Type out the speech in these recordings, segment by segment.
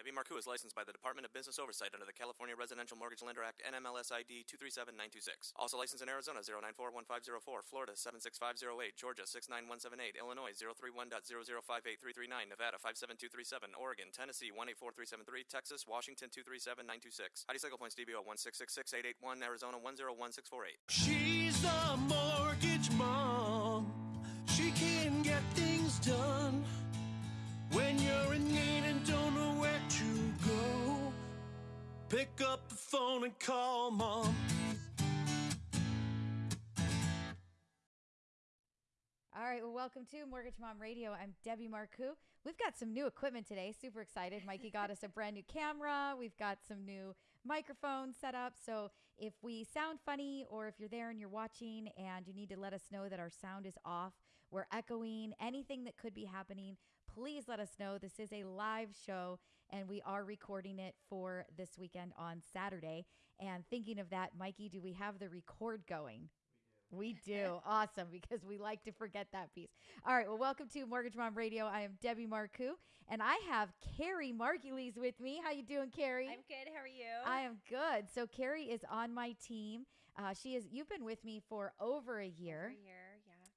Debbie Marcoux is licensed by the Department of Business Oversight under the California Residential Mortgage Lender Act NMLS ID 237926. Also licensed in Arizona 0941504, Florida 76508, Georgia 69178, Illinois 031.0058339, Nevada 57237, Oregon, Tennessee 184373, Texas, Washington 237926. ID cycle points DBO 1666881, Arizona 101648. She's the mortgage mom. She can get things done when you're in need and don't know where go. Pick up the phone and call mom. All right, well, welcome to Mortgage Mom Radio. I'm Debbie Marcoux. We've got some new equipment today. Super excited. Mikey got us a brand new camera. We've got some new microphones set up. So if we sound funny or if you're there and you're watching and you need to let us know that our sound is off, we're echoing, anything that could be happening, please let us know. This is a live show and we are recording it for this weekend on Saturday. And thinking of that, Mikey, do we have the record going? We do. awesome. Because we like to forget that piece. All right. Well, welcome to Mortgage Mom Radio. I am Debbie Marcoux and I have Carrie Margulies with me. How you doing, Carrie? I'm good. How are you? I am good. So Carrie is on my team. Uh, she is. You've been with me for over a year. Over here, yeah.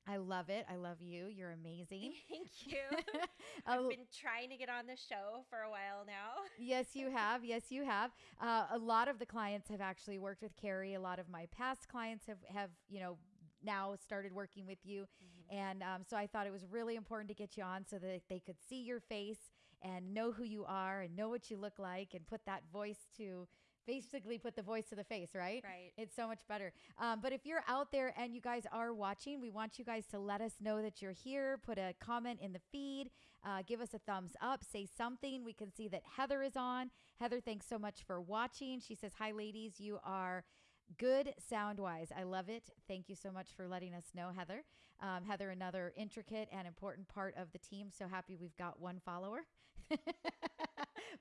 I love it. I love you. You're amazing. Thank you. I've been trying to get on the show for a while now. yes, you have. Yes, you have. Uh, a lot of the clients have actually worked with Carrie. A lot of my past clients have have you know now started working with you, and um, so I thought it was really important to get you on so that they could see your face and know who you are and know what you look like and put that voice to basically put the voice to the face, right? Right. It's so much better. Um, but if you're out there and you guys are watching, we want you guys to let us know that you're here. Put a comment in the feed. Uh, give us a thumbs up. Say something. We can see that Heather is on. Heather, thanks so much for watching. She says, Hi, ladies. You are. Good sound wise. I love it. Thank you so much for letting us know, Heather. Um, Heather, another intricate and important part of the team. So happy we've got one follower.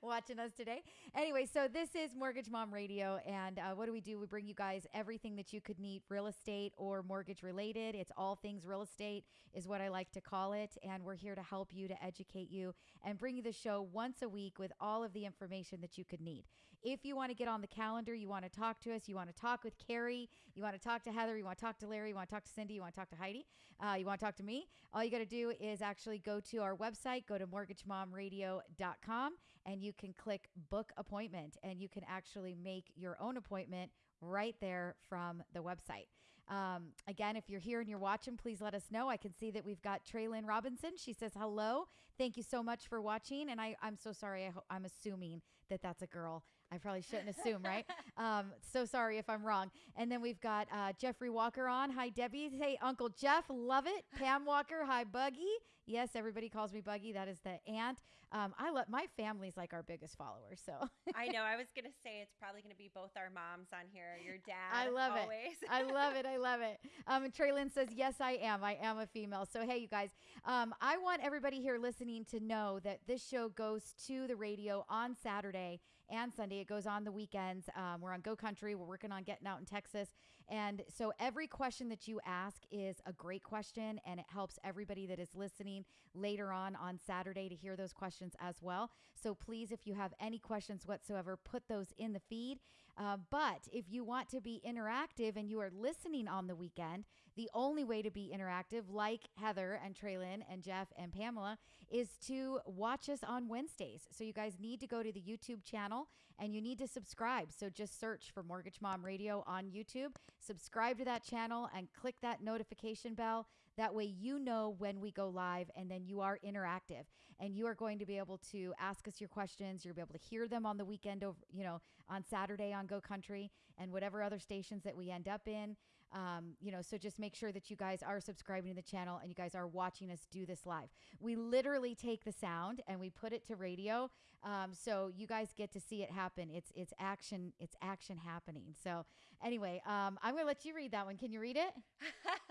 watching us today. Anyway, so this is Mortgage Mom Radio. And uh, what do we do? We bring you guys everything that you could need real estate or mortgage related. It's all things real estate, is what I like to call it. And we're here to help you, to educate you, and bring you the show once a week with all of the information that you could need. If you want to get on the calendar, you want to talk to us, you want to talk with Carrie, you want to talk to Heather, you want to talk to Larry, you want to talk to Cindy, you want to talk to Heidi, uh, you want to talk to me, all you got to do is actually go to our website, go to mortgagemomradio.com, and you can click book appointment and you can actually make your own appointment right there from the website. Um, again, if you're here and you're watching, please let us know. I can see that we've got Traylyn Robinson. She says, hello. Thank you so much for watching. And I, I'm so sorry. I I'm assuming that that's a girl. I probably shouldn't assume, right? Um, so sorry if I'm wrong. And then we've got uh, Jeffrey Walker on. Hi, Debbie. Hey, Uncle Jeff. Love it. Pam Walker. Hi, Buggy. Yes, everybody calls me Buggy. That is the aunt. Um, I let my family's like our biggest followers. So I know. I was going to say it's probably going to be both our moms on here, your dad. I love always. it. I love it. I love it. Um, and Traylon says, Yes, I am. I am a female. So, hey, you guys, um, I want everybody here listening to know that this show goes to the radio on Saturday and Sunday. It goes on the weekends. Um, we're on Go Country. We're working on getting out in Texas. And so, every question that you ask is a great question, and it helps everybody that is listening later on on Saturday to hear those questions as well. So, please, if you have any questions whatsoever, put those in the feed. Uh, but if you want to be interactive and you are listening on the weekend, the only way to be interactive, like Heather and Traylon and Jeff and Pamela, is to watch us on Wednesdays. So you guys need to go to the YouTube channel and you need to subscribe. So just search for Mortgage Mom Radio on YouTube, subscribe to that channel, and click that notification bell. That way you know when we go live and then you are interactive and you are going to be able to ask us your questions. You'll be able to hear them on the weekend over, you know, on Saturday on Go Country and whatever other stations that we end up in. Um, you know, so just make sure that you guys are subscribing to the channel and you guys are watching us do this live. We literally take the sound and we put it to radio. Um, so you guys get to see it happen. It's it's action, it's action happening. So anyway, um, I'm gonna let you read that one. Can you read it?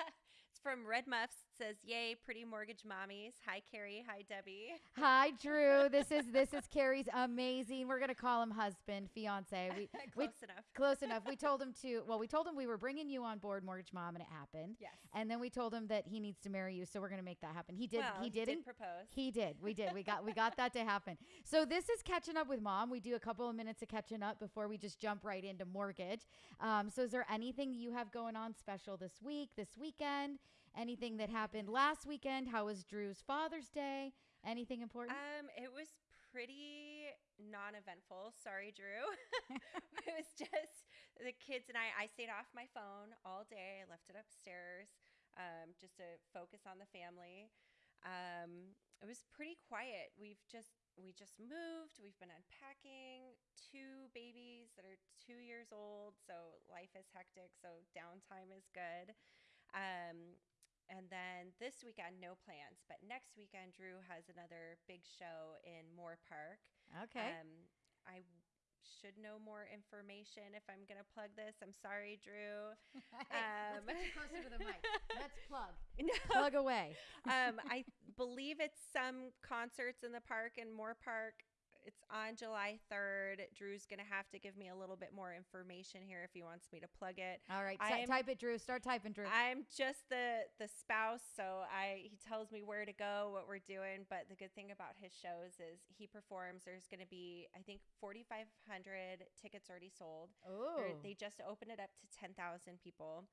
from Red Muffs says, "Yay, pretty mortgage mommies." Hi, Carrie. Hi, Debbie. Hi, Drew. This is this is Carrie's amazing. We're gonna call him husband, fiance. We we Close enough. close enough. We told him to. Well, we told him we were bringing you on board, mortgage mom, and it happened. Yes. And then we told him that he needs to marry you, so we're gonna make that happen. He did. well, he didn't. propose. He did. We did. We got we got that to happen. So this is catching up with mom. We do a couple of minutes of catching up before we just jump right into mortgage. Um, so is there anything you have going on special this week, this weekend? Anything that happened last weekend? How was Drew's Father's Day? Anything important? Um, it was pretty non-eventful. Sorry, Drew. it was just the kids and I. I stayed off my phone all day. I left it upstairs, um, just to focus on the family. Um, it was pretty quiet. We've just we just moved. We've been unpacking two babies that are two years old, so life is hectic. So downtime is good. Um, and then this weekend, no plans. But next weekend, Drew has another big show in Moorpark. okay. Um, I should know more information if I'm going to plug this. I'm sorry, Drew. Hey, let's um, get you closer to the mic. Let's plug. No. Plug away. um, I believe it's some concerts in the park in Moorpark. It's on July 3rd. Drew's going to have to give me a little bit more information here if he wants me to plug it. All right. I'm- type it, Drew. Start typing, Drew. I'm just the the spouse, so I he tells me where to go, what we're doing. But the good thing about his shows is he performs. There's going to be I think 4,500 tickets already sold. oh. They just opened it up to 10,000 people,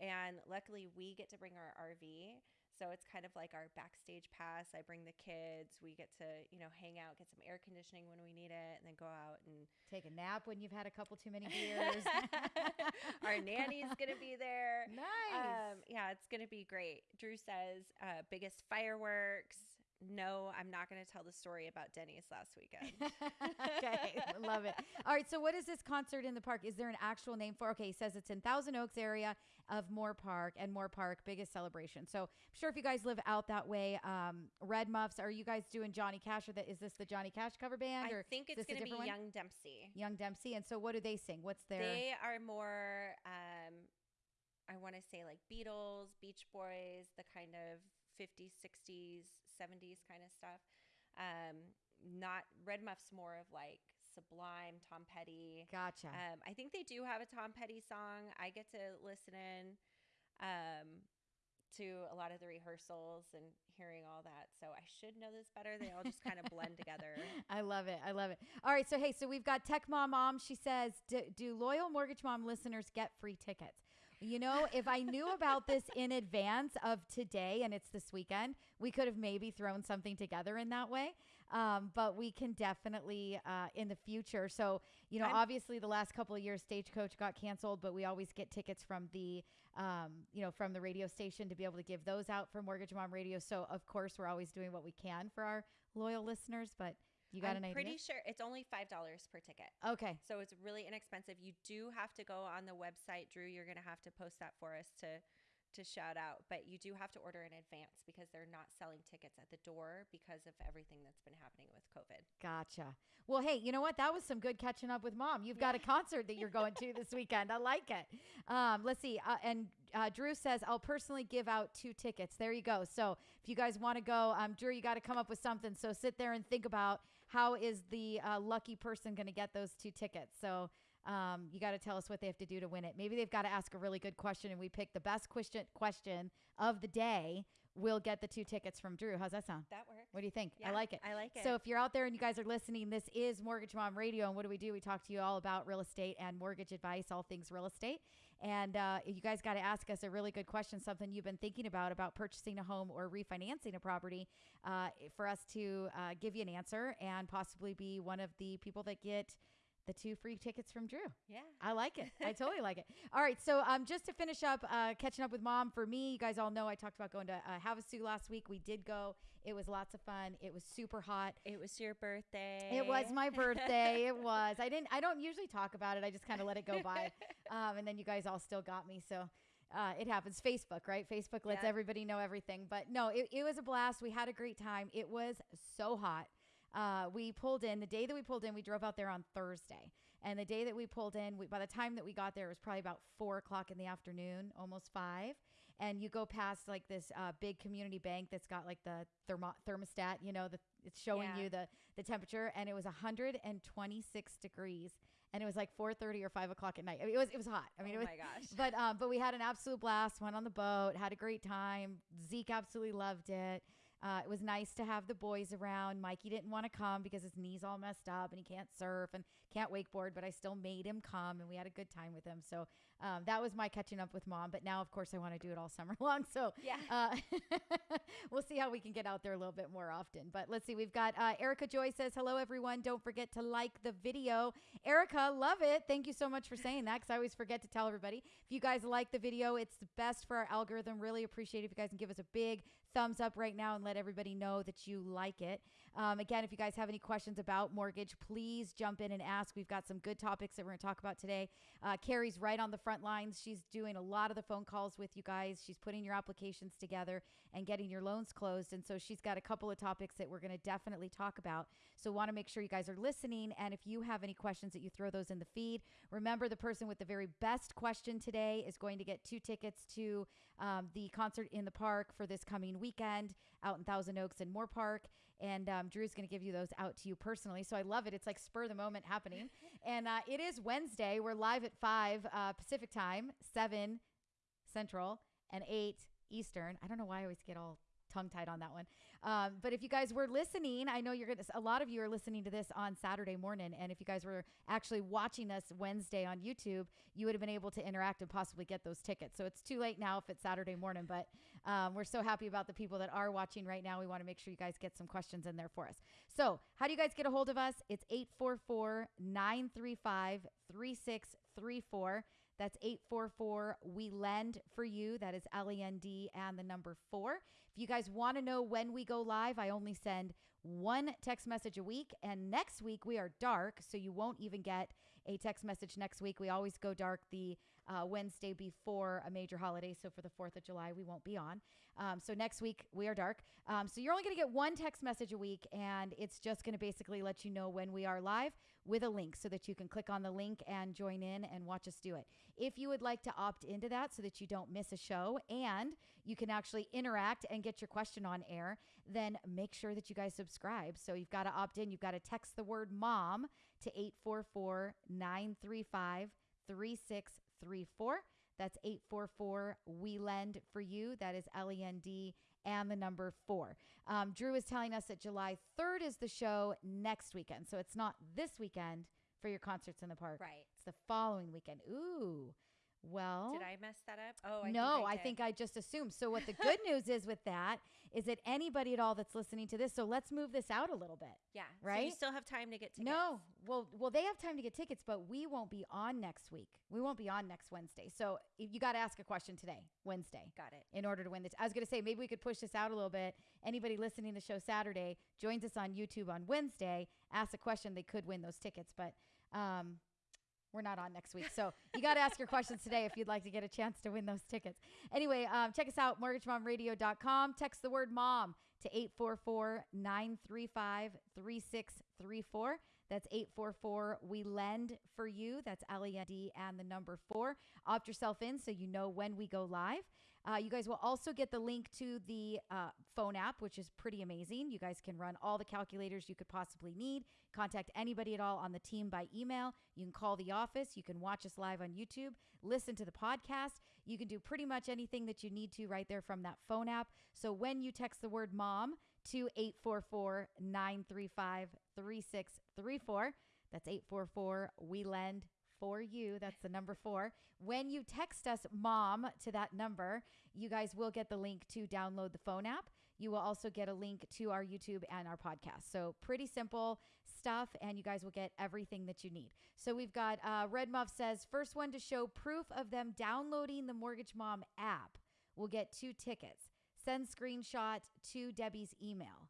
and luckily we get to bring our RV. So it's kind of like our backstage pass. I bring the kids. We get to, you know, hang out, get some air conditioning when we need it, and then go out and Take a nap when you've had a couple too many beers. our nanny's gonna be there. Nice. Um, yeah, it's gonna be great. Drew says, uh, biggest fireworks. No, I'm not gonna tell the story about Denny's last weekend. okay, love it. All right, so what is this concert in the park? Is there an actual name for? Okay, he says it's in Thousand Oaks area of Moorpark, and Moorpark biggest celebration. So I'm sure if you guys live out that way, um, Red Muffs, are you guys doing Johnny Cash or that? Is this the Johnny Cash cover band I think is it's a gonna be one? Young Dempsey. Young Dempsey? And so what do they sing? What's their? They are more, um, I want to say like Beatles, Beach Boys, the kind of 50s, 60s, 70s kind of stuff. Um, not Red Muff's more of like Sublime, Tom Petty. gotcha. Um, I think they do have a Tom Petty song. I get to listen in um, to a lot of the rehearsals and hearing all that. So I should know this better. They all just kind of blend together. I love it. I love it. All right. So, hey, so we've got Tech Mom Mom. She says, do, do loyal Mortgage Mom listeners get free tickets? You know, if I knew about this in advance of today and it's this weekend, we could have maybe thrown something together in that way. Um, but we can definitely uh, in the future. So, you know, I'm- obviously the last couple of years, Stagecoach got canceled, but we always get tickets from the, um, you know, from the radio station to be able to give those out for Mortgage Mom Radio. So, of course, we're always doing what we can for our loyal listeners. But you got I'm an idea? pretty sure it's only $5 per ticket. Okay. So it's really inexpensive. You do have to go on the website, Drew. You're going to have to post that for us to to shout out, but you do have to order in advance because they're not selling tickets at the door because of everything that's been happening with COVID. Gotcha. Well, hey, you know what? That was some good catching up with mom. You've got a concert that you're going to this weekend. I like it. Um, let's see. Uh, and uh, Drew says, I'll personally give out two tickets. There you go. So if you guys want to go, um, Drew, you got to come up with something. So sit there and think about how is the uh, lucky person going to get those two tickets. So um, you got to tell us what they have to do to win it. Maybe they've got to ask a really good question, and we pick the best question question of the day. We'll get the two tickets from Drew. How's that sound? That works. What do you think? I like it. I like it. So if you're out there and you guys are listening, this is Mortgage Mom Radio, and what do we do? We talk to you all about real estate and mortgage advice, all things real estate. And uh, you guys got to ask us a really good question, something you've been thinking about about purchasing a home or refinancing a property, uh, for us to uh, give you an answer and possibly be one of the people that get the two free tickets from Drew. yeah. I like it. I totally like it. All right. So, um, just to finish up, uh, catching up with mom for me, you guys all know I talked about going to uh, Havasu last week. We did go. It was lots of fun. It was super hot. It was your birthday. It was my birthday. it was. I didn't. I don't usually talk about it. I just kind of let it go by. Um, and then you guys all still got me. So. Uh, it happens. Facebook, right? Facebook lets Yep. everybody know everything. But no, it, it was a blast. We had a great time. It was so hot. Uh, we pulled in the day that we pulled in. We drove out there on Thursday, And the day that we pulled in, we, by the time that we got there, it was probably about four o'clock in the afternoon, almost five. And you go past like this uh, big community bank that's got like the thermo- thermostat, you know, the it's showing Yeah. you the the temperature, and it was 126 degrees, and it was like 4:30 or 5 o'clock at night. I mean, it was it was hot. I mean, oh it was my gosh. but um, but we had an absolute blast. Went on the boat, had a great time. Zeke absolutely loved it. Uh, it was nice to have the boys around. Mikey didn't want to come because his knees all messed up and he can't surf and can't wakeboard. But I still made him come, and we had a good time with him. So um, that was my catching up with mom. But now, of course, I want to do it all summer long. So Yeah. uh, we'll see how we can get out there a little bit more often. But let's see. We've got uh, Erica Joy says, Hello, everyone. Don't forget to like the video. Erica, love it. Thank you so much for saying that because I always forget to tell everybody. If you guys like the video, it's the best for our algorithm. Really appreciate it if you guys can give us a big thumbs up right now and let everybody know that you like it. Um, again, if you guys have any questions about mortgage, please jump in and ask. We've got some good topics that we're going to talk about today. Uh, Carrie's right on the front lines. She's doing a lot of the phone calls with you guys. She's putting your applications together and getting your loans closed. And so she's got a couple of topics that we're going to definitely talk about. So want to make sure you guys are listening. And if you have any questions, that you throw those in the feed. Remember, the person with the very best question today is going to get two tickets to um, the concert in the park for this coming weekend out in Thousand Oaks and Moorpark. And um, Drew's going to give you those out to you personally. So I love it. It's like spur of the moment happening. and uh, it is Wednesday. We're live at 5 uh, Pacific time, 7 Central, and 8 Eastern. I don't know why I always get all tongue tied on that one. Um, but if you guys were listening, I know you're going to, a lot of you are listening to this on Saturday morning. And if you guys were actually watching us Wednesday on YouTube, you would have been able to interact and possibly get those tickets. So it's too late now if it's Saturday morning, but um, we're so happy about the people that are watching right now. We want to make sure you guys get some questions in there for us. So, how do you guys get a hold of us? It's 844 935 3634. That's 844 We Lend for You. That is L E N D and the number four. If you guys want to know when we go live, I only send one text message a week. And next week we are dark, so you won't even get a text message next week. We always go dark the uh, Wednesday before a major holiday. So for the 4th of July, we won't be on. Um, so next week we are dark. Um, so you're only going to get one text message a week, and it's just going to basically let you know when we are live with a link so that you can click on the link and join in and watch us do it. If you would like to opt into that so that you don't miss a show and you can actually interact and get your question on air, then make sure that you guys subscribe. So you've got to opt in. You've got to text the word mom to 844 935 3634. That's 844 We Lend for You. That is L E N D and the number four. Um, Drew is telling us that July 3rd is the show next weekend. So it's not this weekend for your concerts in the park. Right. It's the following weekend. Ooh. Well, Did I mess that up? Oh, I no, think I, I think I just assumed. So what the good news is with that is that anybody at all that's listening to this. So let's move this out a little bit. yeah. So you still have time to get tickets. No, well, well, they have time to get tickets, but we won't be on next week. We won't be on next Wednesday. So if you got to ask a question today, Wednesday, Got it. in order to win this. I was going to say maybe we could push this out a little bit. Anybody listening to the show Saturday joins us on YouTube on Wednesday, asks a question, they could win those tickets, but um, we're not on next week. So you got to ask your questions today if you'd like to get a chance to win those tickets. Anyway, um, check us out, mortgagemomradio.com. Text the word mom to 844 935 3634. That's 844 We Lend for You. That's L E N D and the number four. Opt yourself in so you know when we go live. Uh, you guys will also get the link to the uh, phone app, which is pretty amazing. You guys can run all the calculators you could possibly need. Contact anybody at all on the team by email. You can call the office. You can watch us live on YouTube, listen to the podcast. You can do pretty much anything that you need to right there from that phone app. So when you text the word mom to 844 935 3634, that's 844 We Lend for you. That's the number four. When you text us mom to that number, you guys will get the link to download the phone app. You will also get a link to our YouTube and our podcast. So, pretty simple stuff, and you guys will get everything that you need. So, we've got uh, Red Muff says, first one to show proof of them downloading the Mortgage Mom app will get two tickets. Send screenshot to Debbie's email.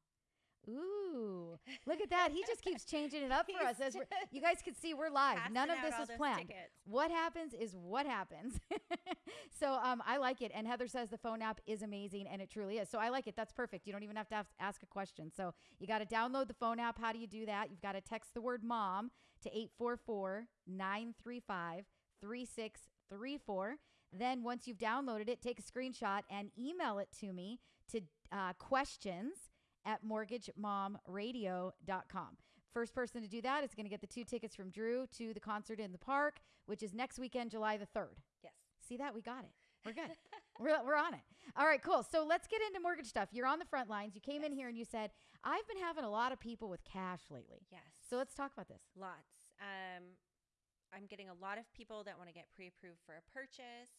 Ooh, look at that. He just keeps changing it up for us. As you guys can see, we're live. None of this is planned. tickets. What happens is what happens. so um, I like it. And Heather says the phone app is amazing, and it truly is. So I like it. That's perfect. You don't even have to ask a question. So you got to download the phone app. How do you do that? You've got to text the word mom to 844 935 3634. Then once you've downloaded it, take a screenshot and email it to me to uh, questions at mortgagemomradio.com. First person to do that is going to get the two tickets from Drew to the concert in the park, which is next weekend, July the 3rd. Yes. See that? We got it. We're good. we're, we're on it. All right, cool. So let's get into mortgage stuff. You're on the front lines. You came in here and you said, I've been having a lot of people with cash lately. Yes. So let's talk about this. Lots. Um, I'm getting a lot of people that want to get pre-approved for a purchase,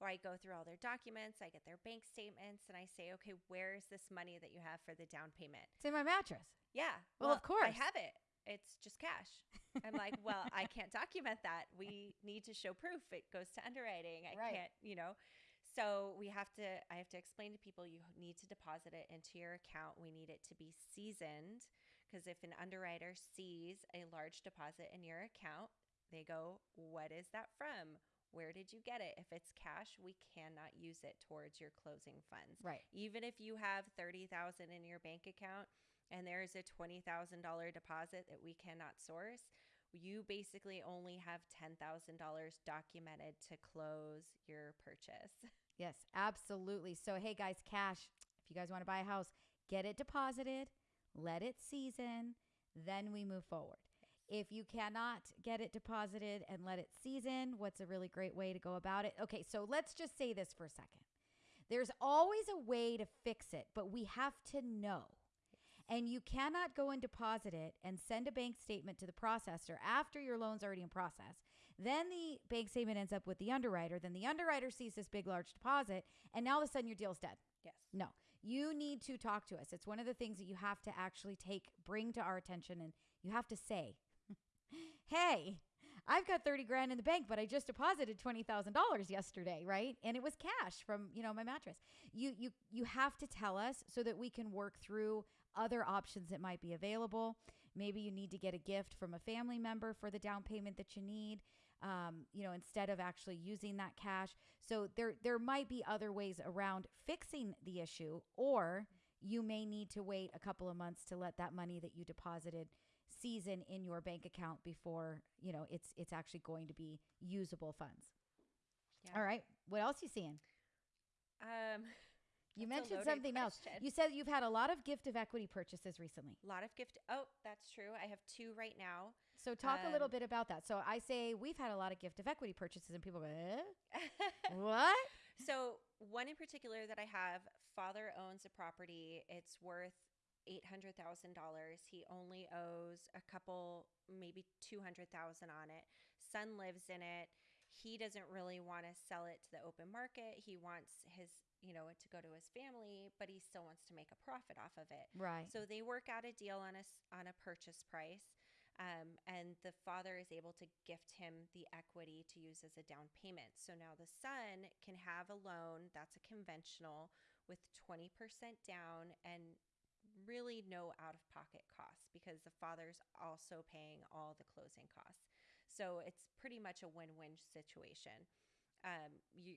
or I go through all their documents, I get their bank statements, and I say, okay, where's this money that you have for the down payment? It's in my mattress. Yeah. Well, of course. I have it. It's just cash. I'm like, well, I can't document that. We need to show proof. It goes to underwriting. I Right. can't, you know. So we have to. I have to explain to people you need to deposit it into your account. We need it to be seasoned because if an underwriter sees a large deposit in your account, they go, "What is that from? Where did you get it?" If it's cash, we cannot use it towards your closing funds Right. even if you have 30,000 in your bank account and there's a $20,000 deposit that we cannot source, you basically only have $10,000 documented to close your purchase. Yes, absolutely. So, hey guys, cash, if you guys want to buy a house, get it deposited, let it season, then we move forward. If you cannot get it deposited and let it season, what's a really great way to go about it? Okay, so let's just say this for a second. There's always a way to fix it, but we have to know. And you cannot go and deposit it and send a bank statement to the processor after your loan's already in process. Then the bank statement ends up with the underwriter. Then the underwriter sees this big, large deposit, and now all of a sudden your deal's dead. Yes. No, you need to talk to us. It's one of the things that you have to actually take, bring to our attention, and you have to say, hey, I've got 30 grand in the bank, but I just deposited $20,000 yesterday, right? And it was cash from, you know, my mattress. You you you have to tell us so that we can work through other options that might be available. Maybe you need to get a gift from a family member for the down payment that you need. Um, you know, instead of actually using that cash. So there there might be other ways around fixing the issue or you may need to wait a couple of months to let that money that you deposited season in your bank account before, you know, it's it's actually going to be usable funds. Yeah. All right. What else you seeing? Um, You mentioned something else. You said you've had a lot of gift of equity purchases recently. a lot of gift. Oh, that's true. I have two right now. So talk a little Um, bit about that. So I say we've had a lot of gift of equity purchases and people go, eh? what? So one in particular that I have, father owns a property. It's worth eight hundred thousand dollars. He only owes a couple, maybe two hundred thousand on it. Son lives in it. He doesn't really want to sell it to the open market. He wants his, you know, it to go to his family, but he still wants to make a profit off of it. Right. So they work out a deal on a on a purchase price, um, and the father is able to gift him the equity to use as a down payment. So now the son can have a loan that's a conventional with twenty percent down and really no out of pocket costs because the father's also paying all the closing costs. So it's pretty much a win win situation. Um, you.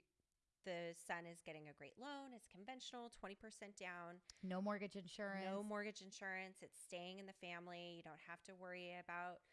The son is getting a great loan. It's conventional, 20% down. no mortgage insurance. No mortgage insurance. It's staying in the family. You don't have to worry about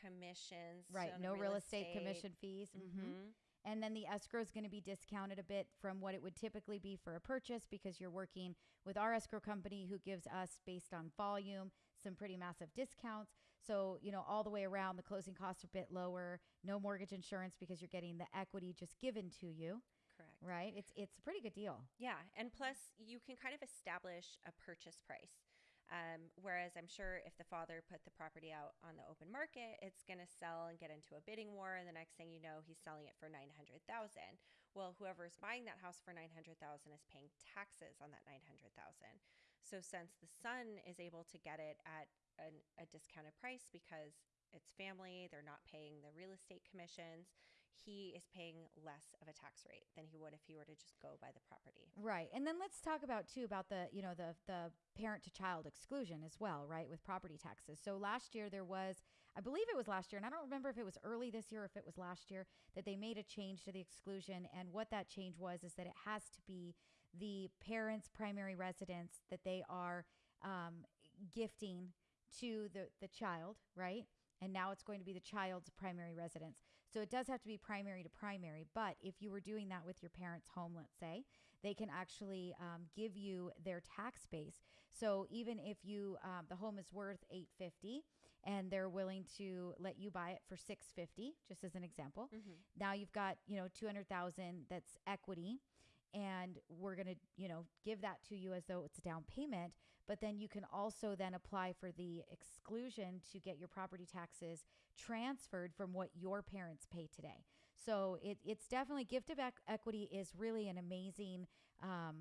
commissions. right. No real estate, commission fees. Mhm. Mhm. And then the escrow is going to be discounted a bit from what it would typically be for a purchase because you're working with our escrow company who gives us, based on volume, some pretty massive discounts. So, you know, all the way around, the closing costs are a bit lower. No mortgage insurance because you're getting the equity just given to you, Correct. right? It's it's a pretty good deal. Yeah, and plus you can kind of establish a purchase price. Um, whereas I'm sure if the father put the property out on the open market, it's going to sell and get into a bidding war, and the next thing you know, he's selling it for nine hundred thousand. Well, whoever's buying that house for nine hundred thousand is paying taxes on that nine hundred thousand. So since the son is able to get it at an, a discounted price because it's family, they're not paying the real estate commissions. He is paying less of a tax rate than he would if he were to just go by the property. Right. And then let's talk about too about the, you know, the the parent to child exclusion as well, right, with property taxes. So last year there was I believe it was last year and I don't remember if it was early this year or if it was last year that they made a change to the exclusion and what that change was is that it has to be the parent's primary residence that they are um, gifting to the the child, right? And now it's going to be the child's primary residence. So it does have to be primary to primary. But if you were doing that with your parents' home, let's say, they can actually um, give you their tax base. So even if you um, the home is worth 850 and they're willing to let you buy it for 650, just as an example, now you've got you know 200,000 that's equity and we're going to you know give that to you as though it's a down payment but then you can also then apply for the exclusion to get your property taxes transferred from what your parents pay today so it, it's definitely gift of equity is really an amazing um,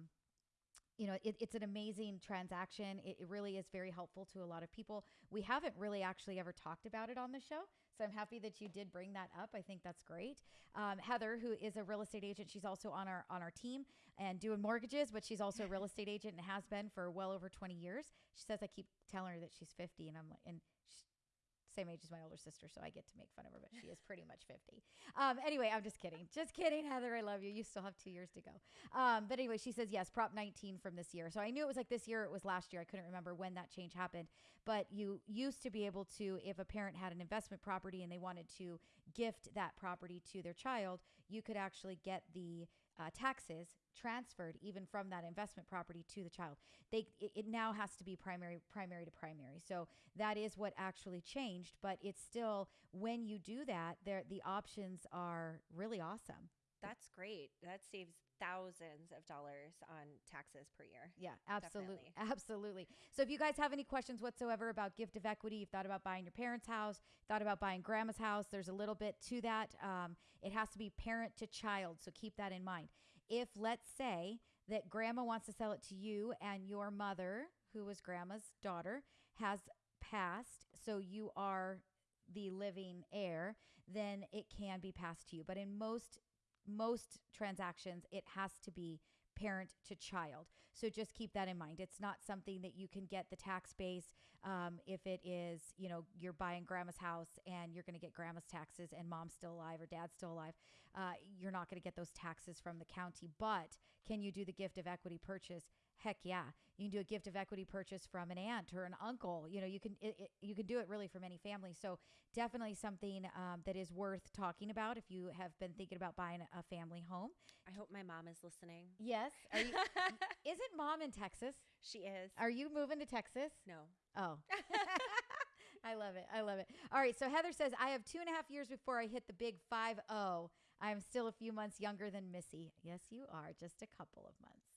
you know, it, it's an amazing transaction. It, it really is very helpful to a lot of people. We haven't really actually ever talked about it on the show. So I'm happy that you did bring that up. I think that's great. Um, Heather, who is a real estate agent, she's also on our on our team and doing mortgages, but she's also a real estate agent and has been for well over 20 years. She says I keep telling her that she's 50, and I'm like, and same age as my older sister, so I get to make fun of her, but she is pretty much 50. Um, anyway, I'm just kidding. Just kidding, Heather. I love you. You still have two years to go. Um, but anyway, she says, yes, Prop 19 from this year. So I knew it was like this year, it was last year. I couldn't remember when that change happened. But you used to be able to, if a parent had an investment property and they wanted to gift that property to their child, you could actually get the uh, taxes transferred even from that investment property to the child. They it, it now has to be primary primary to primary. So that is what actually changed, but it's still when you do that, there the options are really awesome. That's great. That saves thousands of dollars on taxes per year. Yeah, absolutely. Definitely. Absolutely. So if you guys have any questions whatsoever about gift of equity, you've thought about buying your parents' house, thought about buying grandma's house, there's a little bit to that. Um, it has to be parent to child. So keep that in mind. If, let's say, that grandma wants to sell it to you and your mother, who was grandma's daughter, has passed, so you are the living heir, then it can be passed to you. But in most most transactions, it has to be parent to child. So just keep that in mind. It's not something that you can get the tax base um, if it is, you know, you're buying grandma's house and you're going to get grandma's taxes and mom's still alive or dad's still alive. Uh, you're not going to get those taxes from the county. But can you do the gift of equity purchase? Heck yeah, you can do a gift of equity purchase from an aunt or an uncle. You know, you can it, it, you can do it really from any family. So definitely something um, that is worth talking about if you have been thinking about buying a family home. I hope my mom is listening. Yes, Are you, isn't mom in Texas? she is. Are you moving to Texas? no. Oh. I love it. I love it. All right. So Heather says, I have two and a half years before I hit the big 5 0. I am still a few months younger than Missy. Yes, you are. Just a couple of months.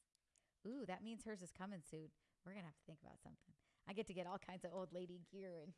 Ooh, that means hers is coming soon. We're to have to think about something. I get to get all kinds of old lady gear and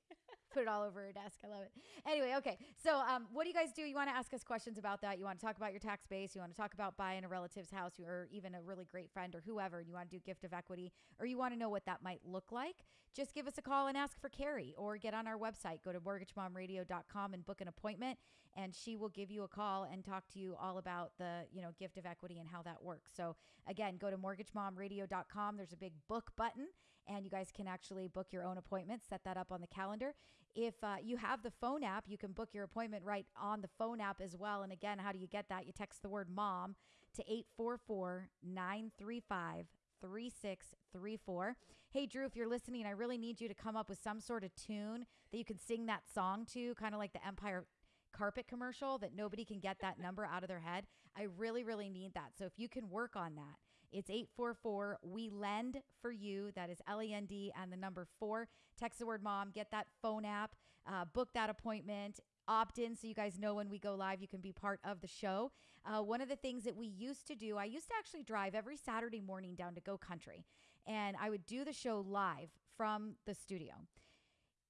put it all over her desk. I love it. Anyway, okay. So, um, what do you guys do? You want to ask us questions about that? You want to talk about your tax base? You want to talk about buying a relative's house or even a really great friend or whoever? And you want to do gift of equity or you want to know what that might look like? Just give us a call and ask for Carrie or get on our website. Go to mortgagemomradio.com and book an appointment and she will give you a call and talk to you all about the, you know, gift of equity and how that works. So, again, go to mortgagemomradio.com. There's a big book button and you guys can actually book your own appointment, set that up on the calendar. If uh, you have the phone app, you can book your appointment right on the phone app as well. And again, how do you get that? You text the word mom to 844 935 3634. Hey, Drew, if you're listening, I really need you to come up with some sort of tune that you can sing that song to, kind of like the Empire carpet commercial that nobody can get that number out of their head. I really, really need that. So if you can work on that, it's 844 We Lend for You. That is L E N D and the number four. Text the word mom, get that phone app, uh, book that appointment. Opt in so you guys know when we go live, you can be part of the show. Uh, one of the things that we used to do, I used to actually drive every Saturday morning down to Go Country, and I would do the show live from the studio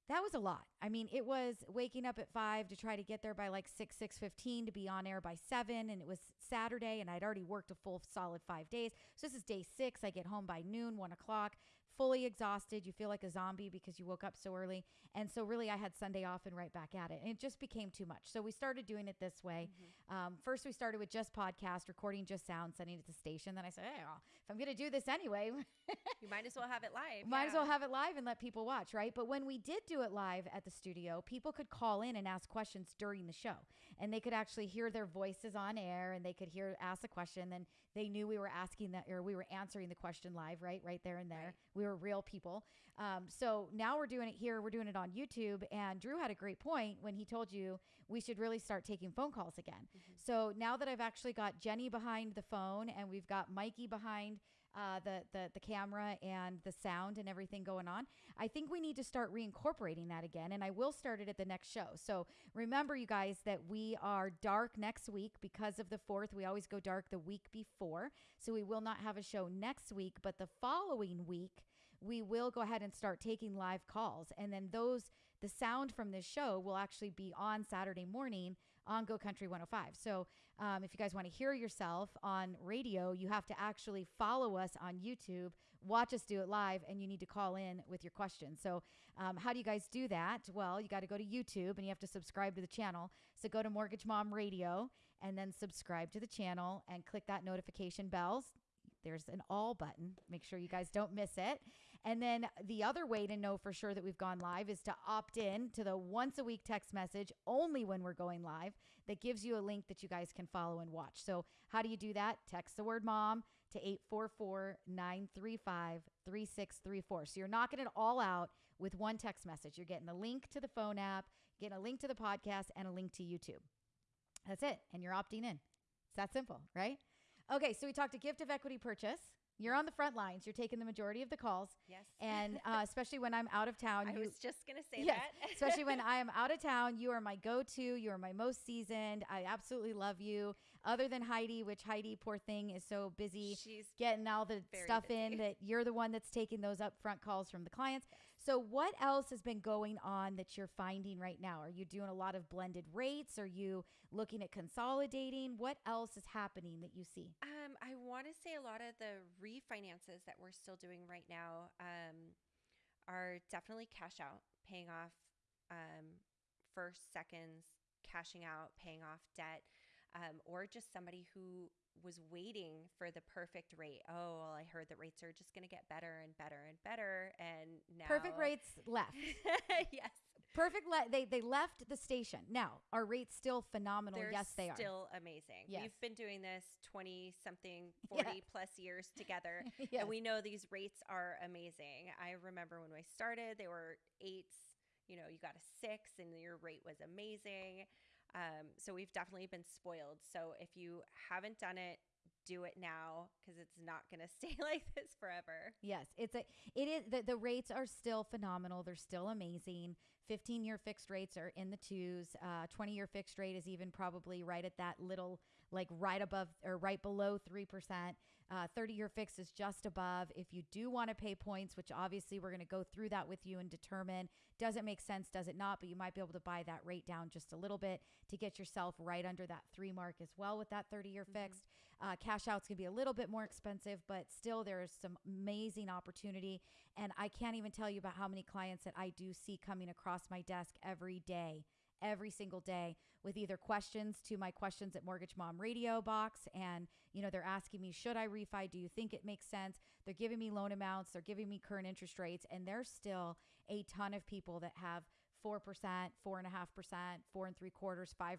that was a lot. I mean, it was waking up at five to try to get there by like six, six fifteen to be on air by seven, and it was Saturday, and I'd already worked a full solid five days. So this is day six. I get home by noon, one o'clock. Fully exhausted. You feel like a zombie because you woke up so early. And so, really, I had Sunday off and right back at it. And it just became too much. So, we started doing it this way. Um, first, we started with just podcast, recording just sound, sending it to the station. Then I said, hey, well, if I'm going to do this anyway, You might as well have it live. might as well have it live and let people watch, right? But when we did do it live at the studio, people could call in and ask questions during the show. And they could actually hear their voices on air and they could hear ask a question. Then they knew we were asking that or we were answering the question live, right? Right there and there. Right. We were real people. Um, so now we're doing it here. We're doing it on YouTube. And Drew had a great point when he told you we should really start taking phone calls again. So now that I've actually got Jenny behind the phone and we've got Mikey behind uh, the, the the camera and the sound and everything going on. I think we need to start reincorporating that again, and I will start it at the next show. So remember, you guys, that we are dark next week because of the fourth. We always go dark the week before, so we will not have a show next week, but the following week we will go ahead and start taking live calls, and then those the sound from this show will actually be on Saturday morning on Go Country 105. So um, if you guys want to hear yourself on radio, you have to actually follow us on YouTube, watch us do it live, and you need to call in with your questions. So, um, how do you guys do that? Well, you got to go to YouTube and you have to subscribe to the channel. So, go to Mortgage Mom Radio and then subscribe to the channel and click that notification bells. There's an all button. Make sure you guys don't miss it. And then the other way to know for sure that we've gone live is to opt in to the once a week text message only when we're going live that gives you a link that you guys can follow and watch. So, how do you do that? Text the word mom to 844 935 3634. So, you're knocking it all out with one text message. You're getting a link to the phone app, getting a link to the podcast, and a link to YouTube. That's it. And you're opting in. It's that simple, right? Okay, so we talked a gift of equity purchase. You're on the front lines. You're taking the majority of the calls. Yes. And uh, especially when I'm out of town, I was just gonna say Yes, that. especially when I am out of town, you are my go-to. You are my most seasoned. I absolutely love you. Other than Heidi, which Heidi, poor thing, is so busy she's getting all the stuff in that you're the one that's taking those upfront calls from the clients. So what else has been going on that you're finding right now? Are you doing a lot of blended rates? Are you looking at consolidating? What else is happening that you see? Um, I want to say a lot of the refinances that we're still doing right now um, are definitely cash out, paying off um, first, seconds, cashing out, paying off debt, um, or just somebody who was waiting for the perfect rate. Oh, well, I heard that rates are just going to get better and better and better, and now Perfect rates left. yes, Perfect. Le- they they left the station. Now are rates still phenomenal? they're yes, they are. still amazing. Yes. We've been doing this 20 something, Yeah. 40 plus years together. Yes. And we know these rates are amazing. I remember when we started, they were eights. You know, you got a six and your rate was amazing. Um, so we've definitely been spoiled. So if you haven't done it, do it now because it's not going to stay like this forever. Yes, it's a it is the, the rates are still phenomenal. They're still amazing. 15 year fixed rates are in the twos. Uh, 20 year fixed rate is even probably right at that little like right above or right below 3%. Uh, 30 year fix is just above. If you do want to pay points, which obviously we're going to go through that with you and determine does it make sense, does it not, but you might be able to buy that rate down just a little bit to get yourself right under that three mark as well with that 30 year fixed. Uh, cash outs can be a little bit more expensive, but still there's some amazing opportunity. And I can't even tell you about how many clients that I do see coming across my desk every day, every single day with either questions to my questions at Mortgage Mom Radio box. And, you know, they're asking me, should I refi? Do you think it makes sense? They're giving me loan amounts, they're giving me current interest rates. And there's still a ton of people that have 4%, 4.5%, four and three quarters, 5%, 6%.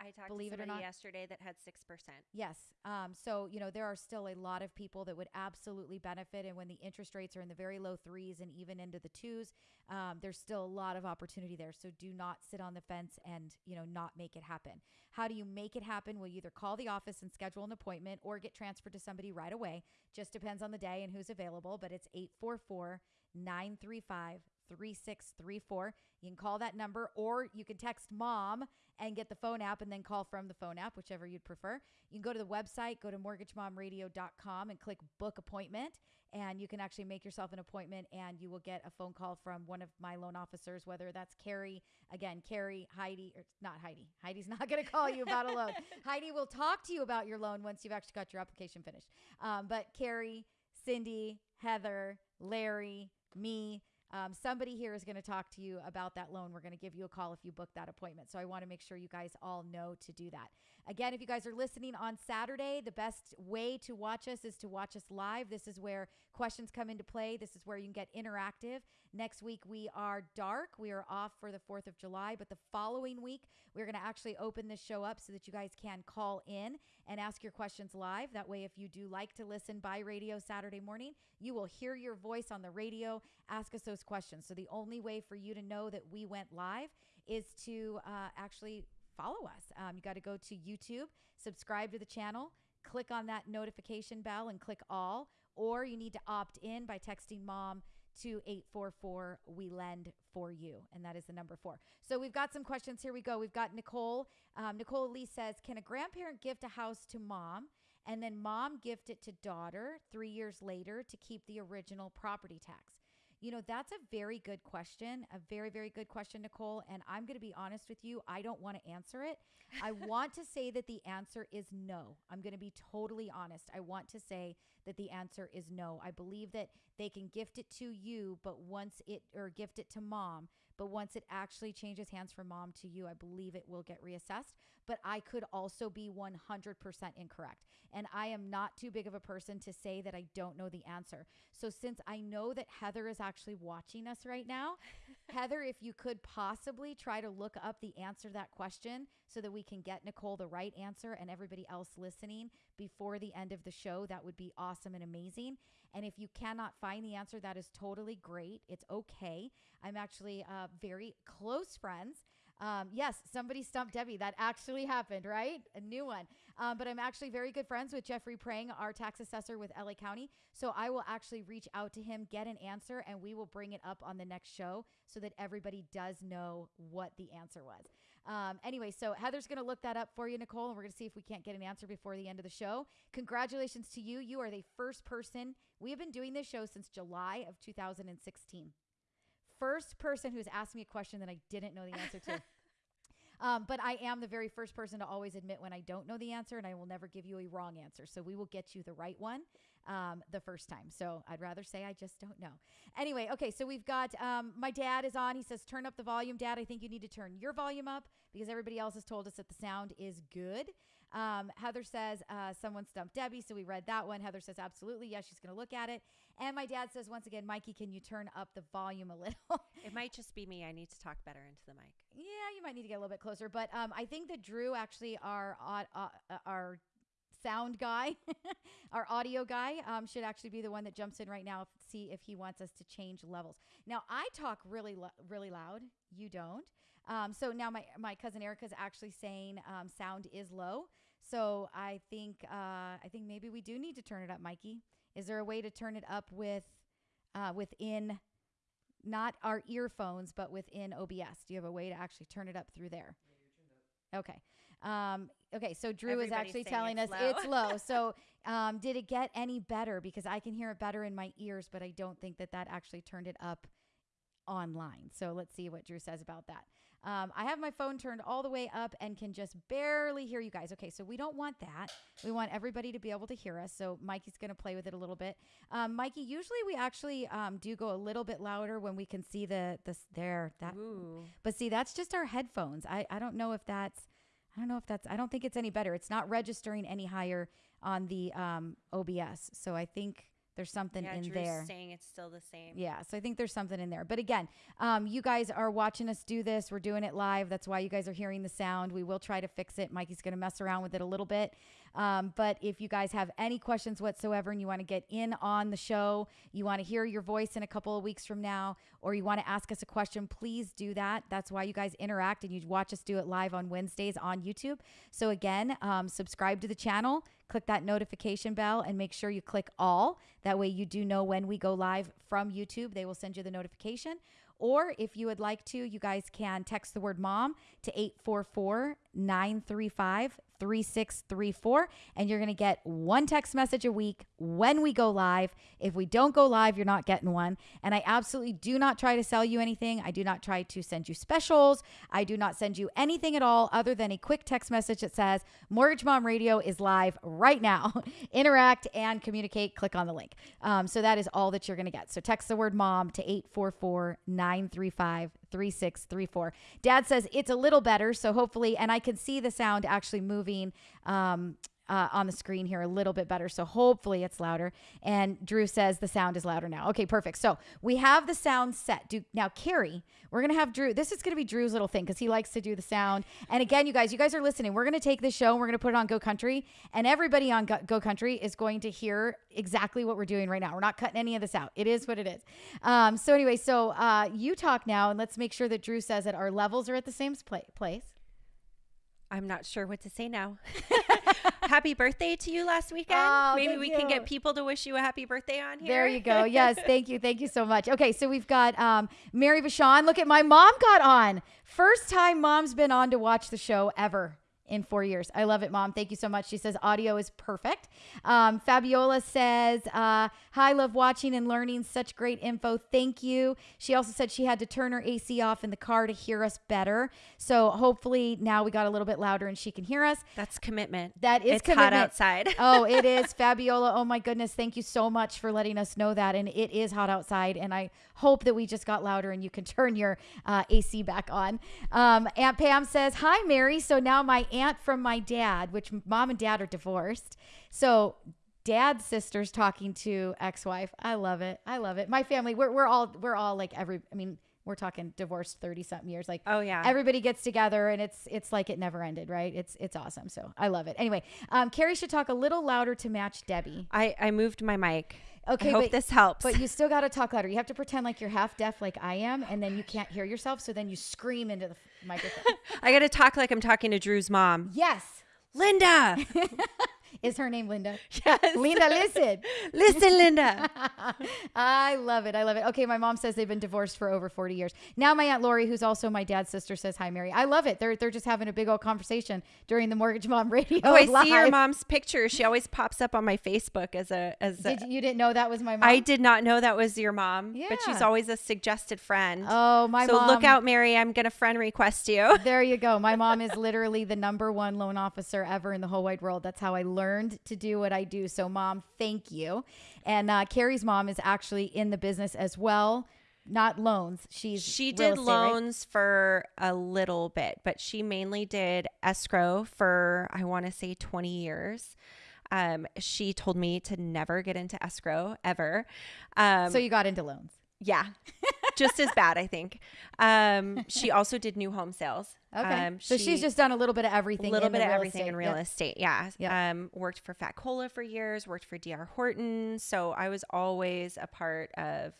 I talked Believe to it or somebody not. yesterday that had 6%. Yes. Um, so, you know, there are still a lot of people that would absolutely benefit. And when the interest rates are in the very low threes and even into the twos, um, there's still a lot of opportunity there. So do not sit on the fence and, you know, not make it happen. How do you make it happen? Well, you either call the office and schedule an appointment or get transferred to somebody right away. Just depends on the day and who's available. But it's 844 935 3634. You can call that number or you can text mom and get the phone app and then call from the phone app, whichever you'd prefer. You can go to the website, go to mortgagemomradio.com and click book appointment. And you can actually make yourself an appointment and you will get a phone call from one of my loan officers, whether that's Carrie, again, Carrie, Heidi, or not Heidi. Heidi's not going to call you about a loan. Heidi will talk to you about your loan once you've actually got your application finished. Um, but Carrie, Cindy, Heather, Larry, me. Um, somebody here is going to talk to you about that loan. We're going to give you a call if you book that appointment. So I want to make sure you guys all know to do that. Again, if you guys are listening on Saturday, the best way to watch us is to watch us live. This is where questions come into play. This is where you can get interactive. Next week, we are dark. We are off for the 4th of July, but the following week, we're going to actually open this show up so that you guys can call in and ask your questions live. That way, if you do like to listen by radio Saturday morning, you will hear your voice on the radio. Ask us those questions. So, the only way for you to know that we went live is to uh, actually follow us. Um, you got to go to YouTube, subscribe to the channel, click on that notification bell, and click all. Or you need to opt in by texting mom to 844 we lend for you and that is the number four so we've got some questions here we go we've got nicole um, nicole lee says can a grandparent gift a house to mom and then mom gift it to daughter three years later to keep the original property tax you know, that's a very good question, a very, very good question, Nicole. And I'm going to be honest with you, I don't want to answer it. I want to say that the answer is no. I'm going to be totally honest. I want to say that the answer is no. I believe that they can gift it to you, but once it, or gift it to mom, but once it actually changes hands from mom to you, I believe it will get reassessed. But I could also be 100% incorrect. And I am not too big of a person to say that I don't know the answer. So since I know that Heather is actually watching us right now, Heather, if you could possibly try to look up the answer to that question so that we can get Nicole the right answer and everybody else listening before the end of the show, that would be awesome and amazing. And if you cannot find the answer, that is totally great. It's okay. I'm actually uh, very close friends. Um, yes, somebody stumped Debbie. That actually happened, right? A new one. Um, but I'm actually very good friends with Jeffrey Prang, our tax assessor with LA County. So I will actually reach out to him, get an answer, and we will bring it up on the next show so that everybody does know what the answer was. Um, anyway, so Heather's going to look that up for you, Nicole, and we're going to see if we can't get an answer before the end of the show. Congratulations to you. You are the first person. We have been doing this show since July of 2016 first person who's asked me a question that I didn't know the answer to. Um, but I am the very first person to always admit when I don't know the answer, and I will never give you a wrong answer. So we will get you the right one um, the first time. So I'd rather say I just don't know. Anyway, okay, so we've got um, my dad is on. He says, Turn up the volume. Dad, I think you need to turn your volume up because everybody else has told us that the sound is good. Um, Heather says, uh, Someone stumped Debbie. So we read that one. Heather says, Absolutely. Yes, she's going to look at it. And my dad says, once again, Mikey, can you turn up the volume a little? It might just be me. I need to talk better into the mic. yeah, you might need to get a little bit closer. But um, I think that Drew, actually, our uh, uh, our sound guy, our audio guy, um, should actually be the one that jumps in right now. If, see if he wants us to change levels. Now I talk really really loud. You don't. Um, so now my my cousin Erica's actually saying um, sound is low. So I think uh, I think maybe we do need to turn it up, Mikey. Is there a way to turn it up with uh, within not our earphones, but within OBS? Do you have a way to actually turn it up through there? Okay. Um, okay. So Drew is actually telling it's us low. it's low. So um, did it get any better? Because I can hear it better in my ears, but I don't think that that actually turned it up online. So let's see what Drew says about that. Um, I have my phone turned all the way up and can just barely hear you guys. Okay, so we don't want that. We want everybody to be able to hear us. So Mikey's going to play with it a little bit. Um, Mikey, usually we actually um, do go a little bit louder when we can see the this there that. Ooh. But see, that's just our headphones. I I don't know if that's. I don't know if that's. I don't think it's any better. It's not registering any higher on the um, OBS. So I think there's something yeah, in Drew's there. saying it's still the same. Yeah, so I think there's something in there. But again, um, you guys are watching us do this. We're doing it live. That's why you guys are hearing the sound. We will try to fix it. Mikey's going to mess around with it a little bit. Um, but if you guys have any questions whatsoever and you want to get in on the show, you want to hear your voice in a couple of weeks from now, or you want to ask us a question, please do that. That's why you guys interact and you watch us do it live on Wednesdays on YouTube. So again, um, subscribe to the channel, click that notification bell, and make sure you click all. That way you do know when we go live from YouTube. They will send you the notification. Or if you would like to, you guys can text the word mom to 844 935 3634 and you're going to get one text message a week when we go live. If we don't go live, you're not getting one. And I absolutely do not try to sell you anything. I do not try to send you specials. I do not send you anything at all other than a quick text message that says Mortgage Mom Radio is live right now. Interact and communicate. Click on the link. Um, so that is all that you're going to get. So text the word mom to 844 935 3634. Dad says it's a little better. So hopefully, and I can see the sound actually moving. Um, uh, on the screen here a little bit better. So hopefully it's louder. And Drew says the sound is louder now. Okay, perfect. So we have the sound set. Do now, Carrie, we're gonna have Drew. This is gonna be Drew's little thing because he likes to do the sound. And again, you guys, you guys are listening. We're gonna take this show and we're gonna put it on Go Country, and everybody on Go, Go Country is going to hear exactly what we're doing right now. We're not cutting any of this out. It is what it is. Um, so anyway, so uh, you talk now, and let's make sure that Drew says that our levels are at the same pla- place. I'm not sure what to say now. happy birthday to you last weekend. Oh, Maybe we can get people to wish you a happy birthday on here. There you go. Yes, thank you. Thank you so much. Okay, so we've got um, Mary Vachon. Look at my mom got on. First time mom's been on to watch the show ever in four years. I love it, mom. Thank you so much. She says audio is perfect. Um, Fabiola says, uh, Hi, love watching and learning. Such great info. Thank you. She also said she had to turn her AC off in the car to hear us better. So hopefully now we got a little bit louder and she can hear us. That's commitment. That is it's hot outside. oh, it is Fabiola. Oh my goodness. Thank you so much for letting us know that. And it is hot outside. And I hope that we just got louder and you can turn your uh, AC back on. Um, Aunt Pam says, Hi, Mary. So now my aunt from my dad, which mom and dad are divorced. So dad's sister's talking to ex-wife. I love it. I love it. My family, we're, we're all, we're all like every, I mean, we're talking divorced 30 something years. Like, Oh yeah. everybody gets together and it's it's like it never ended right it's it's awesome so i love it anyway um carrie should talk a little louder to match debbie I, I moved my mic. Okay I hope but, this helps. but you still got to talk louder you have to pretend like you're half deaf like i am and then you can't hear yourself so then you scream into the microphone I got to talk like I'm talking to Drew's mom. yes Linda. is her name linda yes. linda listen Listen, Linda. I love it. I love it. Okay, my mom says they've been divorced for over 40 years. Now my aunt Lori, who's also my dad's sister, says hi Mary. I love it. They're they're just having a big old conversation during the Mortgage Mom Radio. Oh, I see your mom's picture. She always pops up on my Facebook as a as a, Did you, you didn't know that was my mom? I did not know that was your mom, Yeah. but she's always a suggested friend. Oh, my so mom. look out, Mary. I'm gonna friend request you. There you go. My mom is literally the number one loan officer ever in the whole wide world. That's how I learned to do what I do. So, mom, thank you. And uh, Carrie's mom is actually in the business as well, not loans. She's She did estate, right? loans for a little bit, but she mainly did escrow for I want to say 20 years. Um, she told me to never get into escrow ever. Um, So you got into loans. yeah, just as bad, I think. Um, she also did new home sales. Okay. Um, so she's just done a little bit of everything. a little in bit of everything estate. in real Yep. estate. Yeah. Yep. Um, worked for Fat Cola for years, worked for DR Horton. So I was always a part of,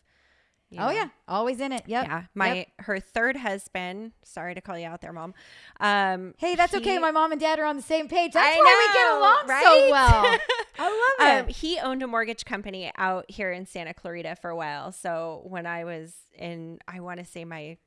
you Oh know, yeah, always in it. Yep. Yeah. My, Yep. her third husband, sorry to call you out there, mom. Um, Hey, that's okay. My mom and dad are on the same page. That's I why we get know, along so well. I love it. um, it. he owned a mortgage company out here in Santa Clarita for a while. So when I was in, I want to say my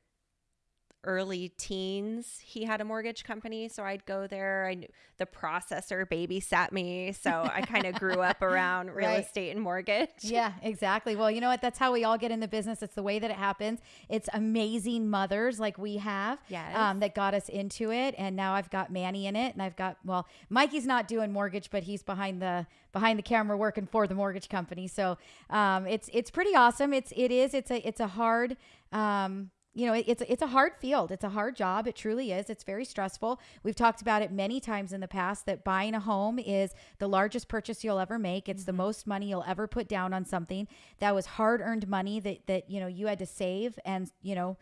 early teens, he had a mortgage company. So I'd go there. I knew the processor babysat me. So I kind of grew up around real Right. estate and mortgage. Yeah, exactly. Well, you know what? That's how we all get in the business. It's the way that it happens. It's amazing mothers like we have Yes. um, that got us into it. And now I've got Manny in it, and I've got well, Mikey's not doing mortgage, but he's behind the behind the camera working for the mortgage company. So um, it's it's pretty awesome. It's it is it's a it's a hard. Um, you know, it- it's it's a hard field. It's a hard job. It truly is. It's very stressful. We've talked about it many times in the past that buying a home is the largest purchase you'll ever make. It's the mm-hmm. most money you'll ever put down on something that was hard-earned money that that you know you had to save and you know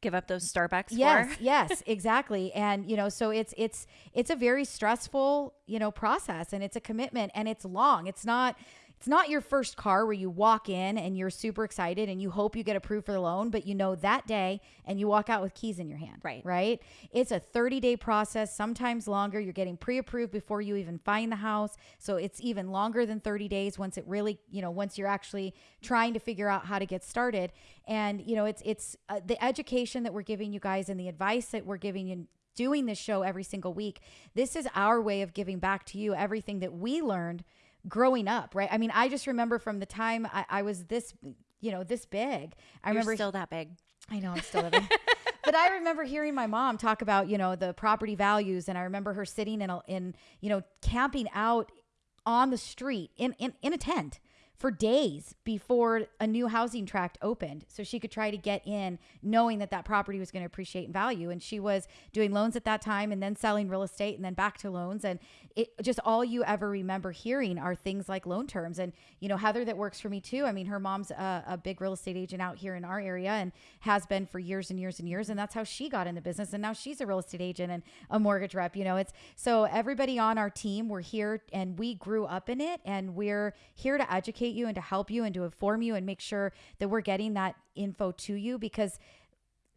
Give up those Starbucks yes for. yes exactly and you know so it's it's it's a very stressful you know process and it's a commitment and it's long it's not it's not your first car where you walk in and you're super excited and you hope you get approved for the loan but you know that day and you walk out with keys in your hand Right. right? It's a 30 day process sometimes longer. You're getting pre-approved before you even find the house. So it's even longer than 30 days once it really you know once you're actually trying to figure out how to get started. And you know it's it's uh, the education that we're giving you guys and the advice that we're giving you doing this show every single week, this is our way of giving back to you everything that we learned growing up, right? I mean, I just remember from the time I, I was this, you know, this big. I You're remember still that big. I know I'm still living. but I remember hearing my mom talk about, you know, the property values and I remember her sitting in a, in, you know, camping out on the street in in, in a tent for days before a new housing tract opened so she could try to get in knowing that that property was going to appreciate in value. And she was doing loans at that time and then selling real estate and then back to loans. And it just all you ever remember hearing are things like loan terms. And you know heather that works for me too i mean her mom's a, a big real estate agent out here in our area and has been for years and years and years. And that's how she got in the business. And now she's a real estate agent and a mortgage rep you know it's so everybody on our team we're here and we grew up in it and we're here to educate you and to help you and to inform you and make sure that we're getting that info to you because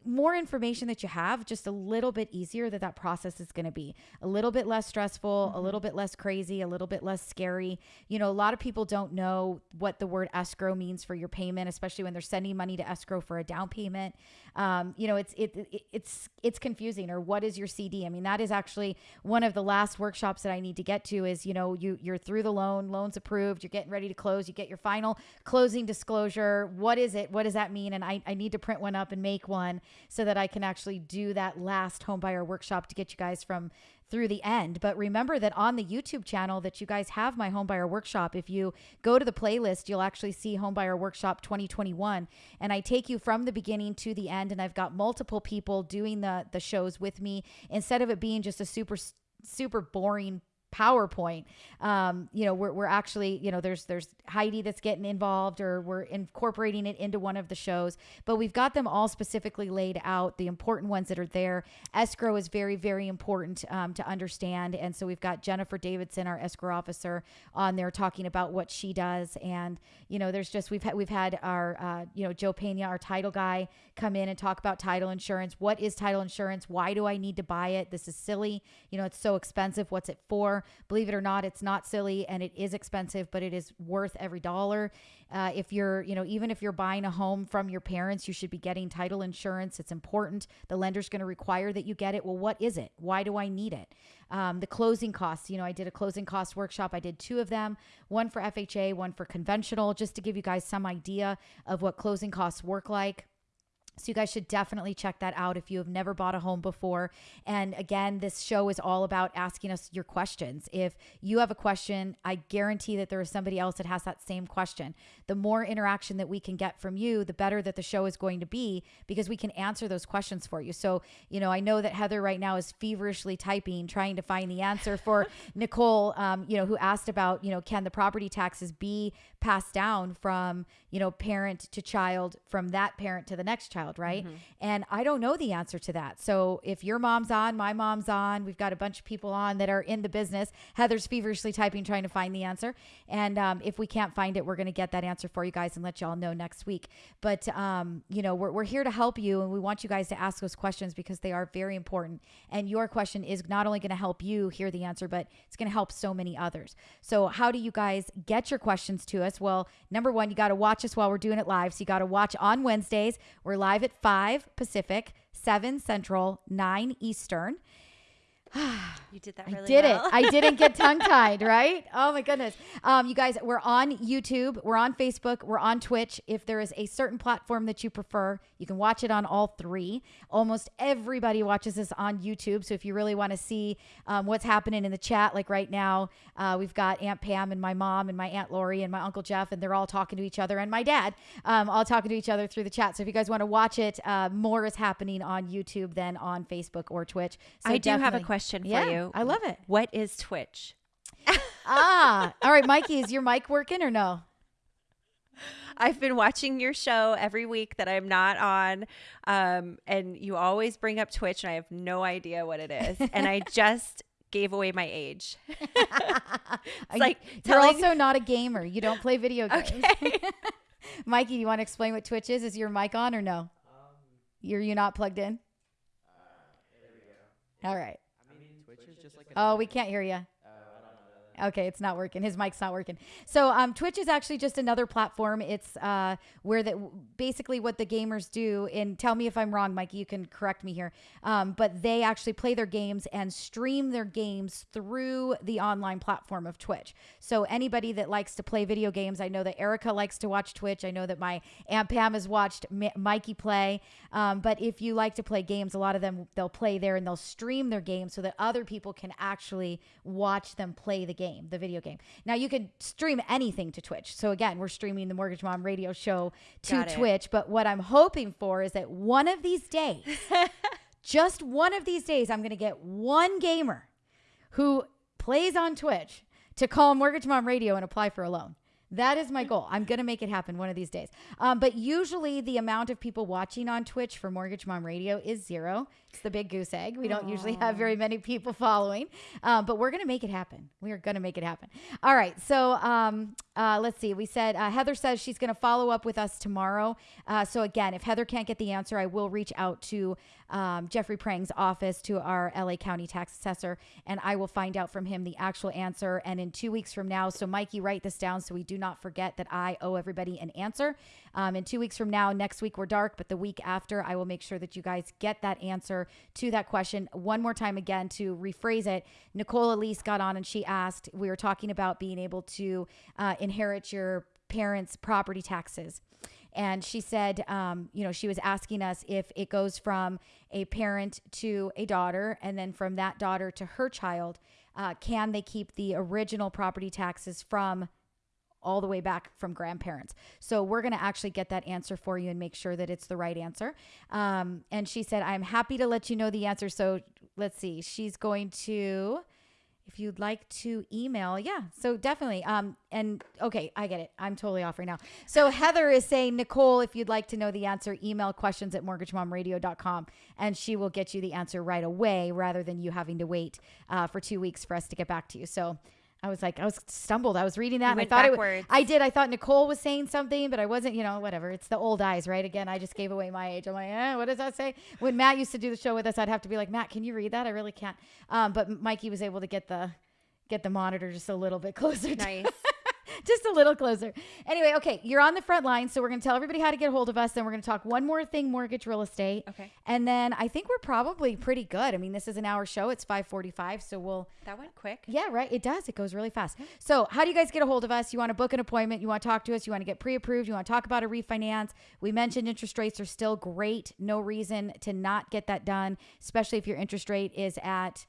more information that you have, just a little bit easier that that process is going to be. A little bit less stressful, a mm-hmm. little bit less crazy, a little bit less scary. You know, a lot of people don't know what the word escrow means for your payment, especially when they're sending money to escrow for a down payment. Um, you know, it's it, it it's it's confusing. Or what is your CD? I mean, that is actually one of the last workshops that I need to get to. Is you know, you you're through the loan, loans approved, you're getting ready to close, you get your final closing disclosure. What is it? What does that mean? And I I need to print one up and make one so that I can actually do that last home buyer workshop to get you guys from through the end. But remember that on the YouTube channel that you guys have my homebuyer workshop. If you go to the playlist, you'll actually see homebuyer workshop 2021 and I take you from the beginning to the end and I've got multiple people doing the the shows with me instead of it being just a super super boring PowerPoint. Um, you know, we're, we're actually, you know, there's there's Heidi that's getting involved, or we're incorporating it into one of the shows. But we've got them all specifically laid out, the important ones that are there. Escrow is very very important um, to understand, and so we've got Jennifer Davidson, our escrow officer, on there talking about what she does. And you know, there's just we've had we've had our uh, you know Joe Pena, our title guy, come in and talk about title insurance. What is title insurance? Why do I need to buy it? This is silly. You know, it's so expensive. What's it for? Believe it or not, it's not silly and it is expensive, but it is worth every dollar. Uh, if you're, you know, even if you're buying a home from your parents, you should be getting title insurance. It's important. The lender's going to require that you get it. Well, what is it? Why do I need it? Um, the closing costs. You know, I did a closing cost workshop. I did two of them, one for FHA, one for conventional, just to give you guys some idea of what closing costs work like. So you guys should definitely check that out if you have never bought a home before. And again, this show is all about asking us your questions. If you have a question, I guarantee that there is somebody else that has that same question. The more interaction that we can get from you, the better that the show is going to be because we can answer those questions for you. So, you know, I know that Heather right now is feverishly typing, trying to find the answer for Nicole, um, you know, who asked about, you know, can the property taxes be passed down from, you know, parent to child, from that parent to the next child, right? And I don't know the answer to that. So if your mom's on, my mom's on, we've got a bunch of people on that are in the business. Heather's feverishly typing, trying to find the answer. And um, if we can't find it, we're going to get that answer for you guys and let y'all know next week. But, um, you know, we're, we're here to help you and we want you guys to ask those questions because they are very important. And your question is not only going to help you hear the answer, but it's going to help so many others. So, how do you guys get your questions to us? Well, number one, you got to watch us while we're doing it live. So, you got to watch on Wednesdays. We're live at 5 Pacific, 7 Central, 9 Eastern. You did that I did well. it. I didn't get tongue tied, right? Oh my goodness. Um, you guys, we're on YouTube, we're on Facebook, we're on Twitch. If there is a certain platform that you prefer, you can watch it on all three. Almost everybody watches this on YouTube. So if you really want to see um, what's happening in the chat, like right now, uh, we've got Aunt Pam and my mom and my Aunt Lori and my Uncle Jeff, and they're all talking to each other, and my dad, um, all talking to each other through the chat. So if you guys want to watch it, uh, more is happening on YouTube than on Facebook or Twitch. So I do have a definitely- question for Yeah, you. I love it. What is Twitch? ah, all right, Mikey, is your mic working or no? I've been watching your show every week that I'm not on, um, and you always bring up Twitch, and I have no idea what it is. and I just gave away my age. It's like you're telling- also not a gamer. You don't play video games. Okay. Mikey, do you want to explain what Twitch is? Is your mic on or no? You're you not plugged in? All right. Twitch is just like Oh, we can't hear you. Okay, it's not working. His mic's not working. So um, Twitch is actually just another platform. It's uh, where that basically what the gamers do. And tell me if I'm wrong, Mikey. You can correct me here. Um, but they actually play their games and stream their games through the online platform of Twitch. So anybody that likes to play video games, I know that Erica likes to watch Twitch. I know that my Aunt Pam has watched Mi- Mikey play. Um, but if you like to play games, a lot of them they'll play there and they'll stream their games so that other people can actually watch them play the game, the video game. Now you can stream anything to Twitch. So again, we're streaming the Mortgage Mom radio show to Twitch. But what I'm hoping for is that one of these days, just one of these days, I'm going to get one gamer who plays on Twitch to call Mortgage Mom Radio and apply for a loan. That is my goal. I'm going to make it happen one of these days. Um, but usually, the amount of people watching on Twitch for Mortgage Mom Radio is zero. It's the big goose egg. We don't usually have very many people following, um, but we're going to make it happen. We are going to make it happen. All right. So um, uh, let's see. We said uh, Heather says she's going to follow up with us tomorrow. Uh, so again, if Heather can't get the answer, I will reach out to um, Jeffrey Prang's office, to our LA County tax assessor, and I will find out from him the actual answer. And in two weeks from now, so Mikey, write this down so we do not forget that I owe everybody an answer. Um, in two weeks from now, next week we're dark, but the week after, I will make sure that you guys get that answer to that question one more time again to rephrase it. Nicole Elise got on and she asked, we were talking about being able to uh, inherit your parents' property taxes. And she said, um, you know, she was asking us if it goes from a parent to a daughter and then from that daughter to her child, uh, can they keep the original property taxes from all the way back from grandparents. So we're going to actually get that answer for you and make sure that it's the right answer. Um, and she said, I'm happy to let you know the answer. So let's see. She's going to, if you'd like to email, yeah. So definitely. Um, and okay, I get it. I'm totally off right now. So Heather is saying, Nicole, if you'd like to know the answer, email questions at mortgagemomradio.com and she will get you the answer right away rather than you having to wait uh, for two weeks for us to get back to you. So I was like, I was stumbled. I was reading that I thought it, backwards. I did. I thought Nicole was saying something, but I wasn't, you know, whatever. It's the old eyes, right? Again, I just gave away my age. I'm like, eh, what does that say? When Matt used to do the show with us, I'd have to be like, Matt, can you read that? I really can't. Um, but Mikey was able to get the get the monitor just a little bit closer. to- Nice. just a little closer. Anyway, okay, you're on the front line, so we're going to tell everybody how to get a hold of us. Then we're going to talk one more thing, mortgage real estate. Okay. And then I think we're probably pretty good. I mean, this is an hour show. It's 5:45, so we'll That went quick. yeah, right. It does. It goes really fast. So, how do you guys get a hold of us? You want to book an appointment? You want to talk to us? You want to get pre approved? You want to talk about a refinance? We mentioned interest rates are still great. No reason to not get that done, especially if your interest rate is at,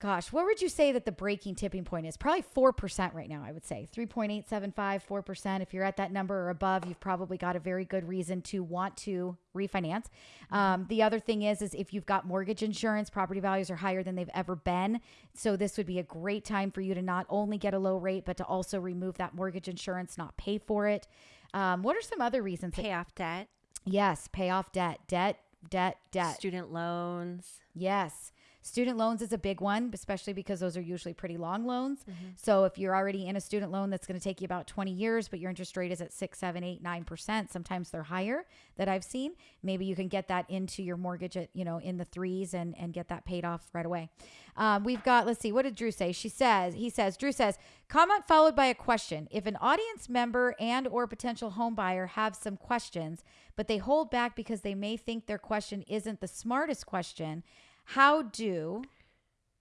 gosh, what would you say that the breaking tipping point is? Probably 4% right now, I would say. 3.875, 4%. If you're at that number or above, you've probably got a very good reason to want to refinance. Um, the other thing is, is if you've got mortgage insurance, property values are higher than they've ever been. So this would be a great time for you to not only get a low rate, but to also remove that mortgage insurance, not pay for it. Um, what are some other reasons? Pay off debt, yes, pay off debt, debt, debt, debt. student loans. Yes. Student loans is a big one, especially because those are usually pretty long loans. Mm-hmm. So if you're already in a student loan that's going to take you about 20 years, but your interest rate is at six, seven, eight, nine percent, sometimes they're higher that I've seen. Maybe you can get that into your mortgage at, you know, in the threes and, and get that paid off right away. Um, we've got, let's see, what did Drew say? She says, he says, Drew says, comment followed by a question. If an audience member and or potential home buyer have some questions, but they hold back because they may think their question isn't the smartest question, how do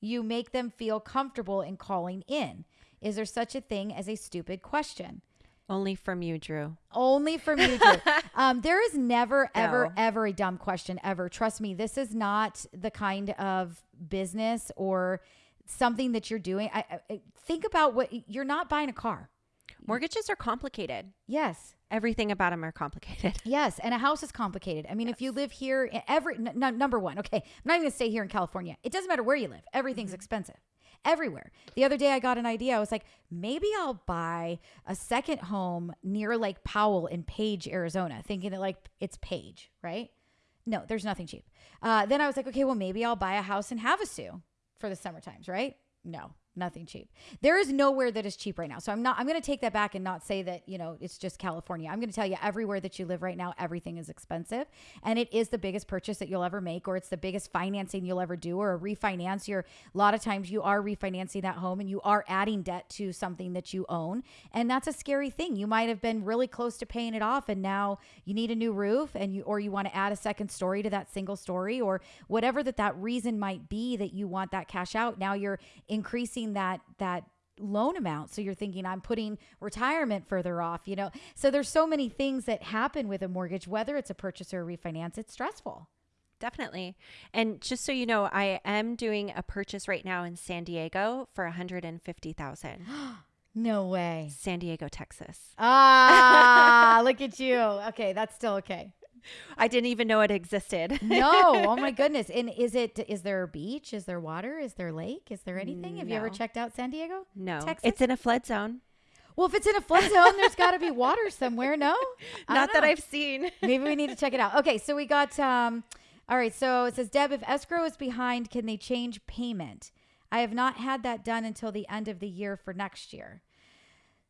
you make them feel comfortable in calling in? Is there such a thing as a stupid question? Only from you, Drew. Only from you, Drew. um, there is never, ever, No. ever a dumb question ever. Trust me, this is not the kind of business or something that you're doing. I, I- I think about what you're not buying a car. Mortgages are complicated. Yes. Everything about them are complicated. Yes, and a house is complicated. I mean, if you live here, every n- n- number one, okay, I'm not even gonna stay here in California. It doesn't matter where you live; everything's expensive, everywhere. The other day, I got an idea. I was like, maybe I'll buy a second home near Lake Powell in Page, Arizona, thinking that like it's Page, right? No, there's nothing cheap. Uh, then I was like, okay, well, maybe I'll buy a house in Havasu for the summer times, right? No, nothing cheap. There is nowhere that is cheap right now. So I'm not. I'm going to take that back and not say that you know it's just California. I'm going to tell you everywhere that you live right now, everything is expensive, and it is the biggest purchase that you'll ever make, or it's the biggest financing you'll ever do, or a refinance. You're a lot of times you are refinancing that home, and you are adding debt to something that you own, and that's a scary thing. You might have been really close to paying it off, and now you need a new roof, and you or you want to add a second story to that single story, or whatever that that reason might be that you want that cash out. Now you're increasing that that loan amount so you're thinking i'm putting retirement further off you know so there's so many things that happen with a mortgage whether it's a purchase or a refinance it's stressful Definitely. And just so you know, I am doing a purchase right now in San Diego for 150,000. no way San Diego, Texas. ah look at you okay that's still okay I didn't even know it existed. no oh my goodness and is it is there a beach is there water is there lake is there anything have you ever checked out san diego no. Texas? It's in a flood zone. well if it's in a flood zone there's got to be water somewhere no Not that. I've seen. Maybe we need to check it out. Okay, so we got um all right, so it says Deb, if escrow is behind, can they change payment? I have not had that done until the end of the year for next year.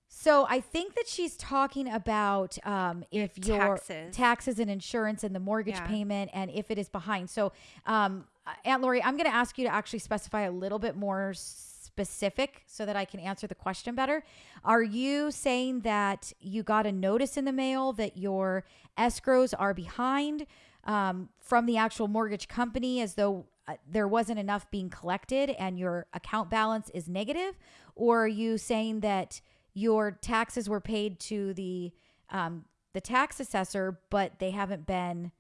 So I think that she's talking about um, if your Taxes. taxes and insurance and the mortgage Yeah. payment and if it is behind. So um, Aunt Lori, I'm going to ask you to actually specify a little bit more specific so that I can answer the question better. Are you saying that you got a notice in the mail that your escrows are behind um, from the actual mortgage company as though uh, there wasn't enough being collected and your account balance is negative? Or are you saying that your taxes were paid to the um, the tax assessor, but they haven't been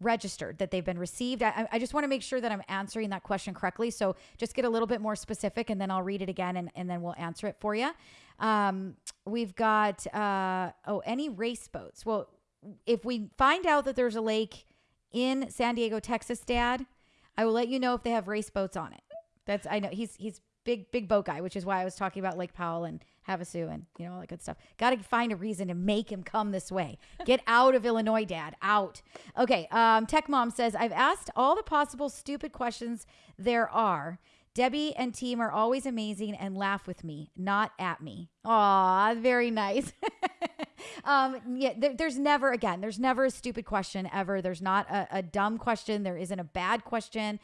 registered, that they've been received? I, I just want to make sure that I'm answering that question correctly. So just get a little bit more specific and then I'll read it again and, and then we'll answer it for you. Um, we've got, uh, oh, any race boats. Well, if we find out that there's a lake in San Diego, Texas, Dad, I will let you know if they have race boats on it. That's I know he's he's big big boat guy, which is why I was talking about Lake Powell and Havasu and you know all that good stuff. Got to find a reason to make him come this way. Get out of Illinois, Dad. Out. Okay. Um, Tech Mom says I've asked all the possible stupid questions there are. Debbie and team are always amazing and laugh with me, not at me. Aw, very nice. um, yeah, there, there's never, again, there's never a stupid question ever. There's not a, a dumb question. There isn't a bad question.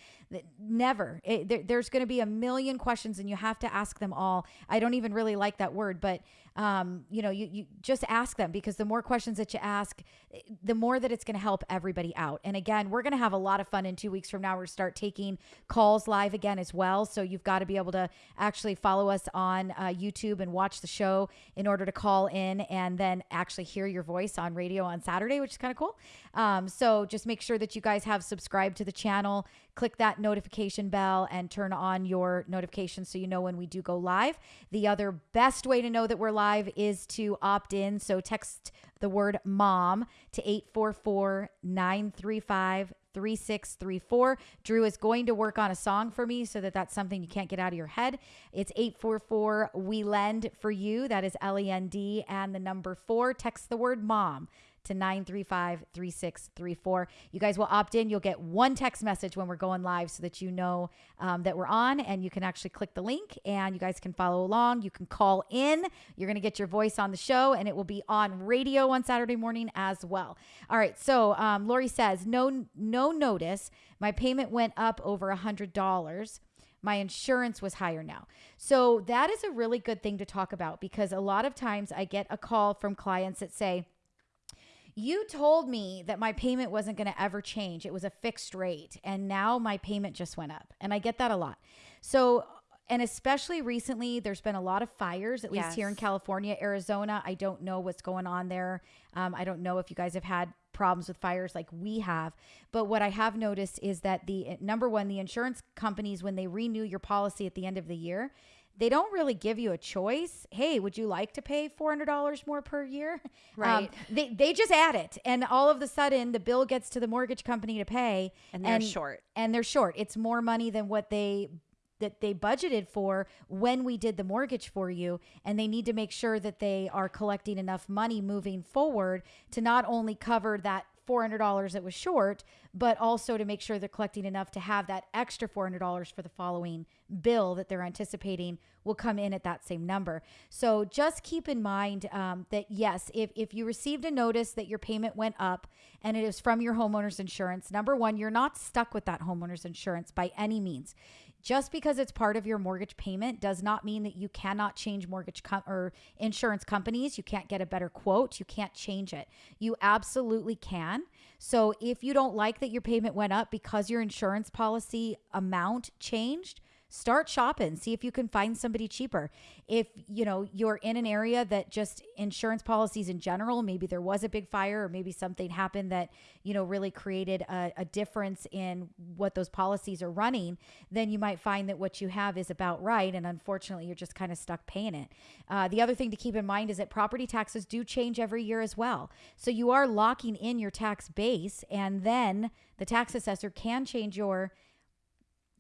Never. It, there, there's going to be a million questions and you have to ask them all. I don't even really like that word, but um, you know, you, you just ask them because the more questions that you ask, the more that it's going to help everybody out. And again, we're going to have a lot of fun in two weeks from now. We're start taking calls live again as well. So you've got to be able to actually follow us on uh, YouTube and watch the show in order to call in and then actually hear your voice on radio on Saturday, which is kind of cool. Um, so just make sure that you guys have subscribed to the channel. Click that notification bell and turn on your notifications so you know when we do go live. The other best way to know that we're live is to opt in. So text the word mom to 844 935 3634. Drew is going to work on a song for me so that that's something you can't get out of your head. It's 844 We Lend for You. That is L E N D and the number four. Text the word mom to 935 3634. You guys will opt in. You'll get one text message when we're going live so that you know um, that we're on and you can actually click the link and you guys can follow along. You can call in. You're going to get your voice on the show and it will be on radio on Saturday morning as well. All right. So um, Lori says, no, no notice. My payment went up over a $100 my insurance was higher now. So that is a really good thing to talk about because a lot of times I get a call from clients that say, you told me that my payment wasn't going to ever change. It was a fixed rate. And now my payment just went up. And I get that a lot. So, and especially recently, there's been a lot of fires, at least here in California, Arizona. I don't know what's going on there. Um, I don't know if you guys have had problems with fires like we have. But what I have noticed is that the number one, the insurance companies, when they renew your policy at the end of the year, they don't really give you a choice. Hey, would you like to pay $400 more per year? Um, Right. they, they just add it. And all of a sudden, the bill gets to the mortgage company to pay. And they're short. And they're short. It's more money than what they that they budgeted for when we did the mortgage for you and they need to make sure that they are collecting enough money moving forward to not only cover that $400 that was short, but also to make sure they're collecting enough to have that extra $400 for the following bill that they're anticipating will come in at that same number. So just keep in mind um, that yes, if, if you received a notice that your payment went up and it is from your homeowner's insurance, number one, you're not stuck with that homeowner's insurance by any means. Just because it's part of your mortgage payment does not mean that you cannot change mortgage com- or insurance companies. You can't get a better quote. You can't change it. You absolutely can. So if you don't like that your payment went up because your insurance policy amount changed, start shopping see if you can find somebody cheaper. If you know you're in an area that just insurance policies in general maybe there was a big fire or maybe something happened that you know really created a, a difference in what those policies are running then you might find that what you have is about right and unfortunately you're just kind of stuck paying it. Uh, the other thing to keep in mind is that property taxes do change every year as well. So you are locking in your tax base and then the tax assessor can change your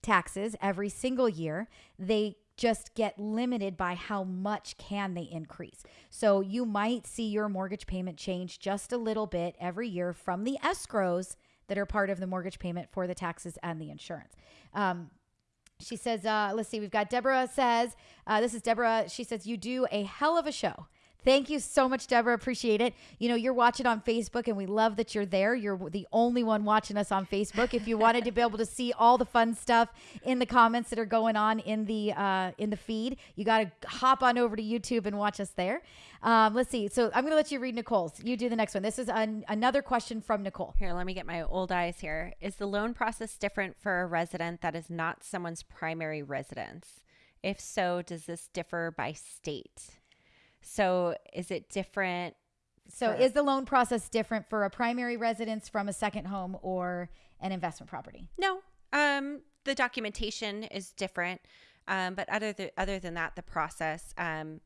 taxes every single year. They just get limited by how much can they increase. So you might see your mortgage payment change just a little bit every year from the escrows that are part of the mortgage payment for the taxes and the insurance. Um, she says, uh, let's see, we've got Deborah says, uh, this is Deborah. She says, you do a hell of a show. Thank you so much, Deborah. Appreciate it. You know, you're watching on Facebook, and we love that you're there. You're the only one watching us on Facebook. If you wanted to be able to see all the fun stuff in the comments that are going on in the uh, in the feed, you got to hop on over to YouTube and watch us there. Um, let's see. So I'm going to let you read Nicole's. You do the next one. This is an, another question from Nicole. Here, let me get my old eyes here. Is the loan process different for a resident that is not someone's primary residence? If so, does this differ by state? So is it different? So for- is the loan process different for a primary residence from a second home or an investment property? No. Um, the documentation is different. Um, but other th- other than that, the process, um,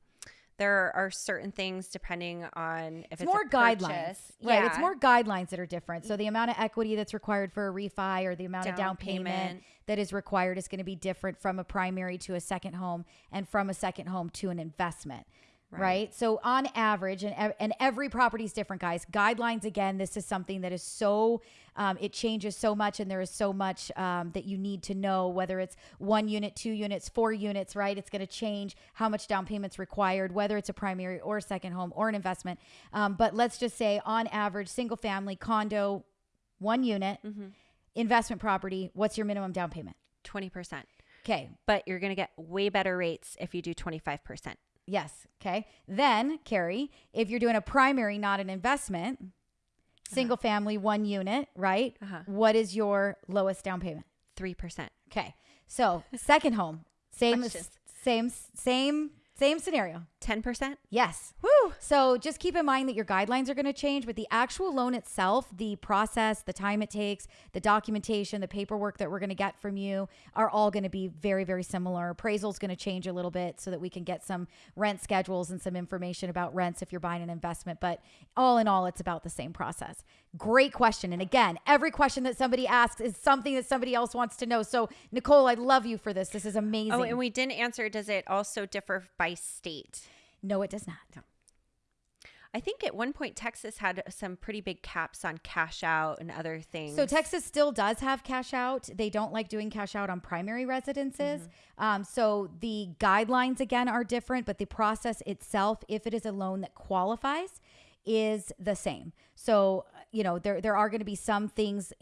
there are certain things depending on if It's, it's, more guidelines. purchase. Right. It's more guidelines that are different. So the amount of equity that's required for a refi or the amount of Down down payment, payment. that is required is going to be different from a primary to a second home and from a second home to an investment. Right. Right. So on average, and and every property is different, guys. Guidelines again. This is something that is so um, it changes so much, and there is so much um, that you need to know. Whether it's one unit, two units, four units, right? It's going to change how much down payment's required, whether it's a primary or a second home or an investment. Um, but let's just say, on average, single family condo, one unit, Mhm. investment property. What's your minimum down payment? 20%. Okay. But you're going to get way better rates if you do 25%. Yes. Okay. Then, Carrie, if you're doing a primary, not an investment, single family, one unit, right? Uh-huh. What is your lowest down payment? 3%. Okay. So, second home, same, same, same, same scenario. 10%? Yes. Woo! So just keep in mind that your guidelines are going to change, but the actual loan itself, the process, the time it takes, the documentation, the paperwork that we're going to get from you are all going to be very, very similar. Appraisal is going to change a little bit so that we can get some rent schedules and some information about rents if you're buying an investment. But all in all, it's about the same process. Great question. And again, every question that somebody asks is something that somebody else wants to know. So, Nicole, I love you for this. This is amazing. Oh, and we didn't answer does it also differ by state? No, it does not. I think at one point Texas had some pretty big caps on cash out and other things. So Texas still does have cash out. They don't like doing cash out on primary residences. Um, so the guidelines again are different, but the process itself, if it is a loan that qualifies, is the same. So you know there there are going to be some things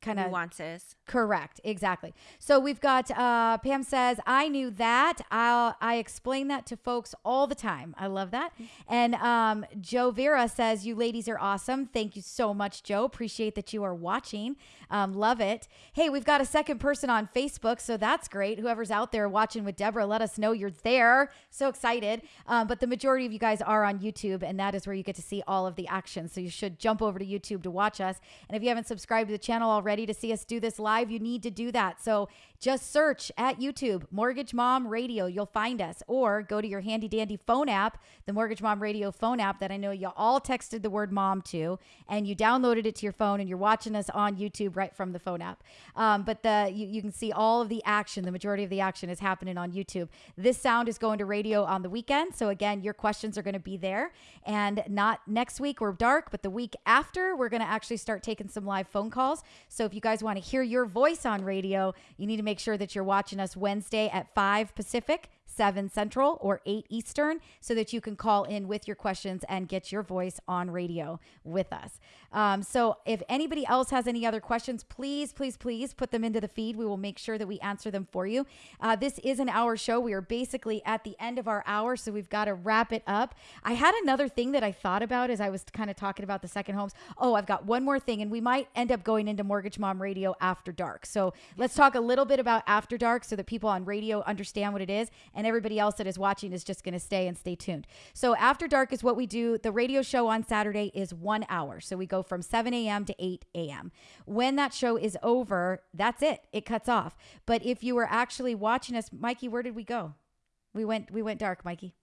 kind of nuances. Correct, exactly. So we've got uh, Pam says, "I knew that. I'll I explain that to folks all the time. I love that." And um, Joe Vera says, "You ladies are awesome. Thank you so much, Joe. Appreciate that you are watching. Um, love it. Hey, we've got a second person on Facebook, so that's great. Whoever's out there watching with Deborah, let us know you're there. So excited. Um, but the majority of you guys are on YouTube, and that is where you get to see all of the action. So you should jump over to YouTube to watch us. And if you haven't subscribed to the channel already." Ready to see us do this live, you need to do that. So just search at YouTube Mortgage Mom Radio. You'll find us, or go to your handy dandy phone app, the Mortgage Mom Radio phone app that I know you all texted the word mom to, and you downloaded it to your phone, and you're watching us on YouTube right from the phone app. Um, but the you, you can see all of the action. The majority of the action is happening on YouTube. This sound is going to radio on the weekend. So again, your questions are going to be there, and not next week we're dark, but the week after we're going to actually start taking some live phone calls. So if you guys want to hear your voice on radio, you need to make sure that you're watching us Wednesday at 5 Pacific. 7 Central or 8 Eastern so that you can call in with your questions and get your voice on radio with us. Um, so if anybody else has any other questions, please, please, please put them into the feed. We will make sure that we answer them for you. Uh, this is an hour show. We are basically at the end of our hour, so we've got to wrap it up. I had another thing that I thought about as I was kind of talking about the second homes. Oh, I've got one more thing, and we might end up going into Mortgage Mom Radio after dark. So let's talk a little bit about after dark so that people on radio understand what it is, and everybody else that is watching is just going to stay and stay tuned. So after dark is what we do. The radio show on Saturday is one hour. So we go from 7 a.m. to 8 a.m. When that show is over, that's it. It cuts off. But if you were actually watching us, Mikey, where did we go? We went we went dark, Mikey.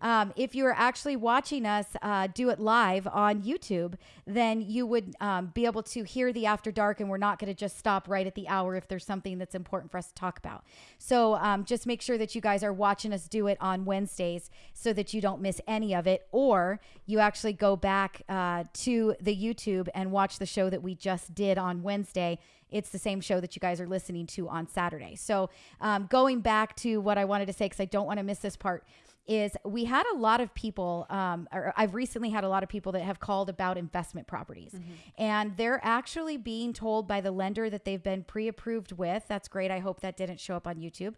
Um, if you are actually watching us uh, do it live on YouTube, then you would um, be able to hear the after dark, and we're not going to just stop right at the hour if there's something that's important for us to talk about. So um, just make sure that you guys are watching us do it on Wednesdays so that you don't miss any of it, or you actually go back uh, to the YouTube and watch the show that we just did on Wednesday it's the same show that you guys are listening to on Saturday. So, um, going back to what I wanted to say, because I don't want to miss this part, is we had a lot of people, um, or I've recently had a lot of people that have called about investment properties, and they're actually being told by the lender that they've been pre approved with. That's great. I hope that didn't show up on YouTube.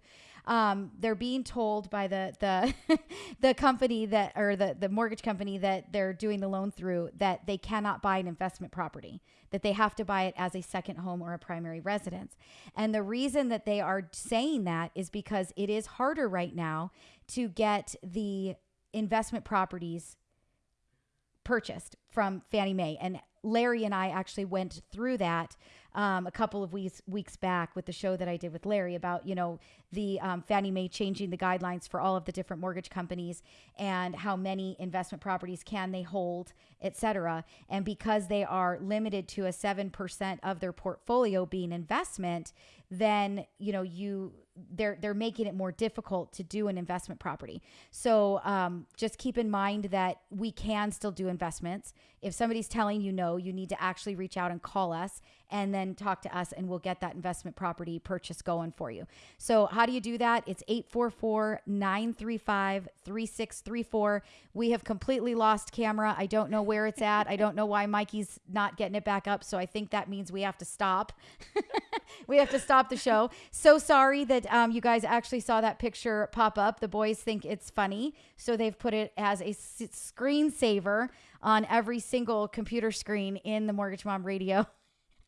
Um, they're being told by the the the company that or the the mortgage company that they're doing the loan through that they cannot buy an investment property that they have to buy it as a second home or a primary residence. And the reason that they are saying that is because it is harder right now to get the investment properties purchased from Fannie Mae. And Larry and I actually went through that um, a couple of weeks weeks back with the show that I did with Larry about you know the um, Fannie Mae changing the guidelines for all of the different mortgage companies and how many investment properties can they hold, et cetera. And because they are limited to a seven percent of their portfolio being investment, then you know you they're they're making it more difficult to do an investment property. So um, just keep in mind that we can still do investments. If somebody's telling you no, you need to actually reach out and call us and then talk to us and we'll get that investment property purchase going for you. So how do you do that? It's 844-935-3634. We have completely lost camera. I don't know where it's at. I don't know why Mikey's not getting it back up. So I think that means we have to stop. we have to stop the show. So sorry that um, you guys actually saw that picture pop up. The boys think it's funny, so they've put it as a s- screensaver on every single computer screen in the Mortgage Mom Radio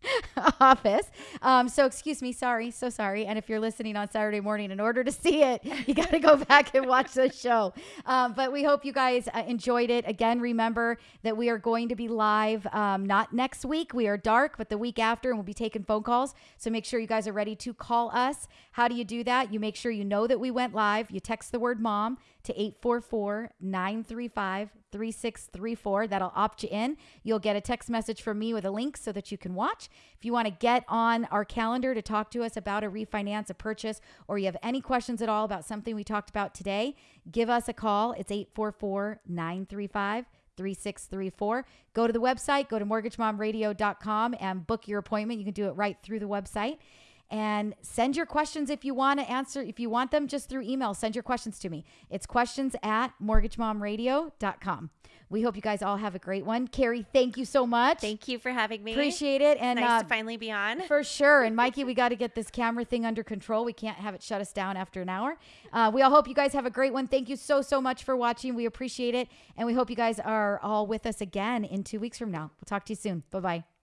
office. Um, so excuse me, sorry, so sorry. And if you're listening on Saturday morning, in order to see it, you got to go back and watch the show. Um, but we hope you guys uh, enjoyed it. Again, remember that we are going to be live um, not next week. We are dark, but the week after, and we'll be taking phone calls. So make sure you guys are ready to call us. How do you do that? You make sure you know that we went live. You text the word mom to 844 935 3634. That'll opt you in. You'll get a text message from me with a link so that you can watch. If you want to get on our calendar to talk to us about a refinance, a purchase, or you have any questions at all about something we talked about today, give us a call. It's 844 935 3634. Go to the website, go to mortgagemomradio.com and book your appointment. You can do it right through the website and send your questions if you want to answer if you want them just through email send your questions to me. It's questions at mortgagemomradio.com we hope you guys all have a great one. Carrie thank you so much. Thank you for having me. appreciate it and nice uh, to finally be on. for sure. And mikey we got to get this camera thing under control. We can't have it shut us down after an hour. Uh, we all hope you guys have a great one. Thank you so so much for watching. We appreciate it and we hope you guys are all with us again in two weeks from now. We'll talk to you soon. Bye bye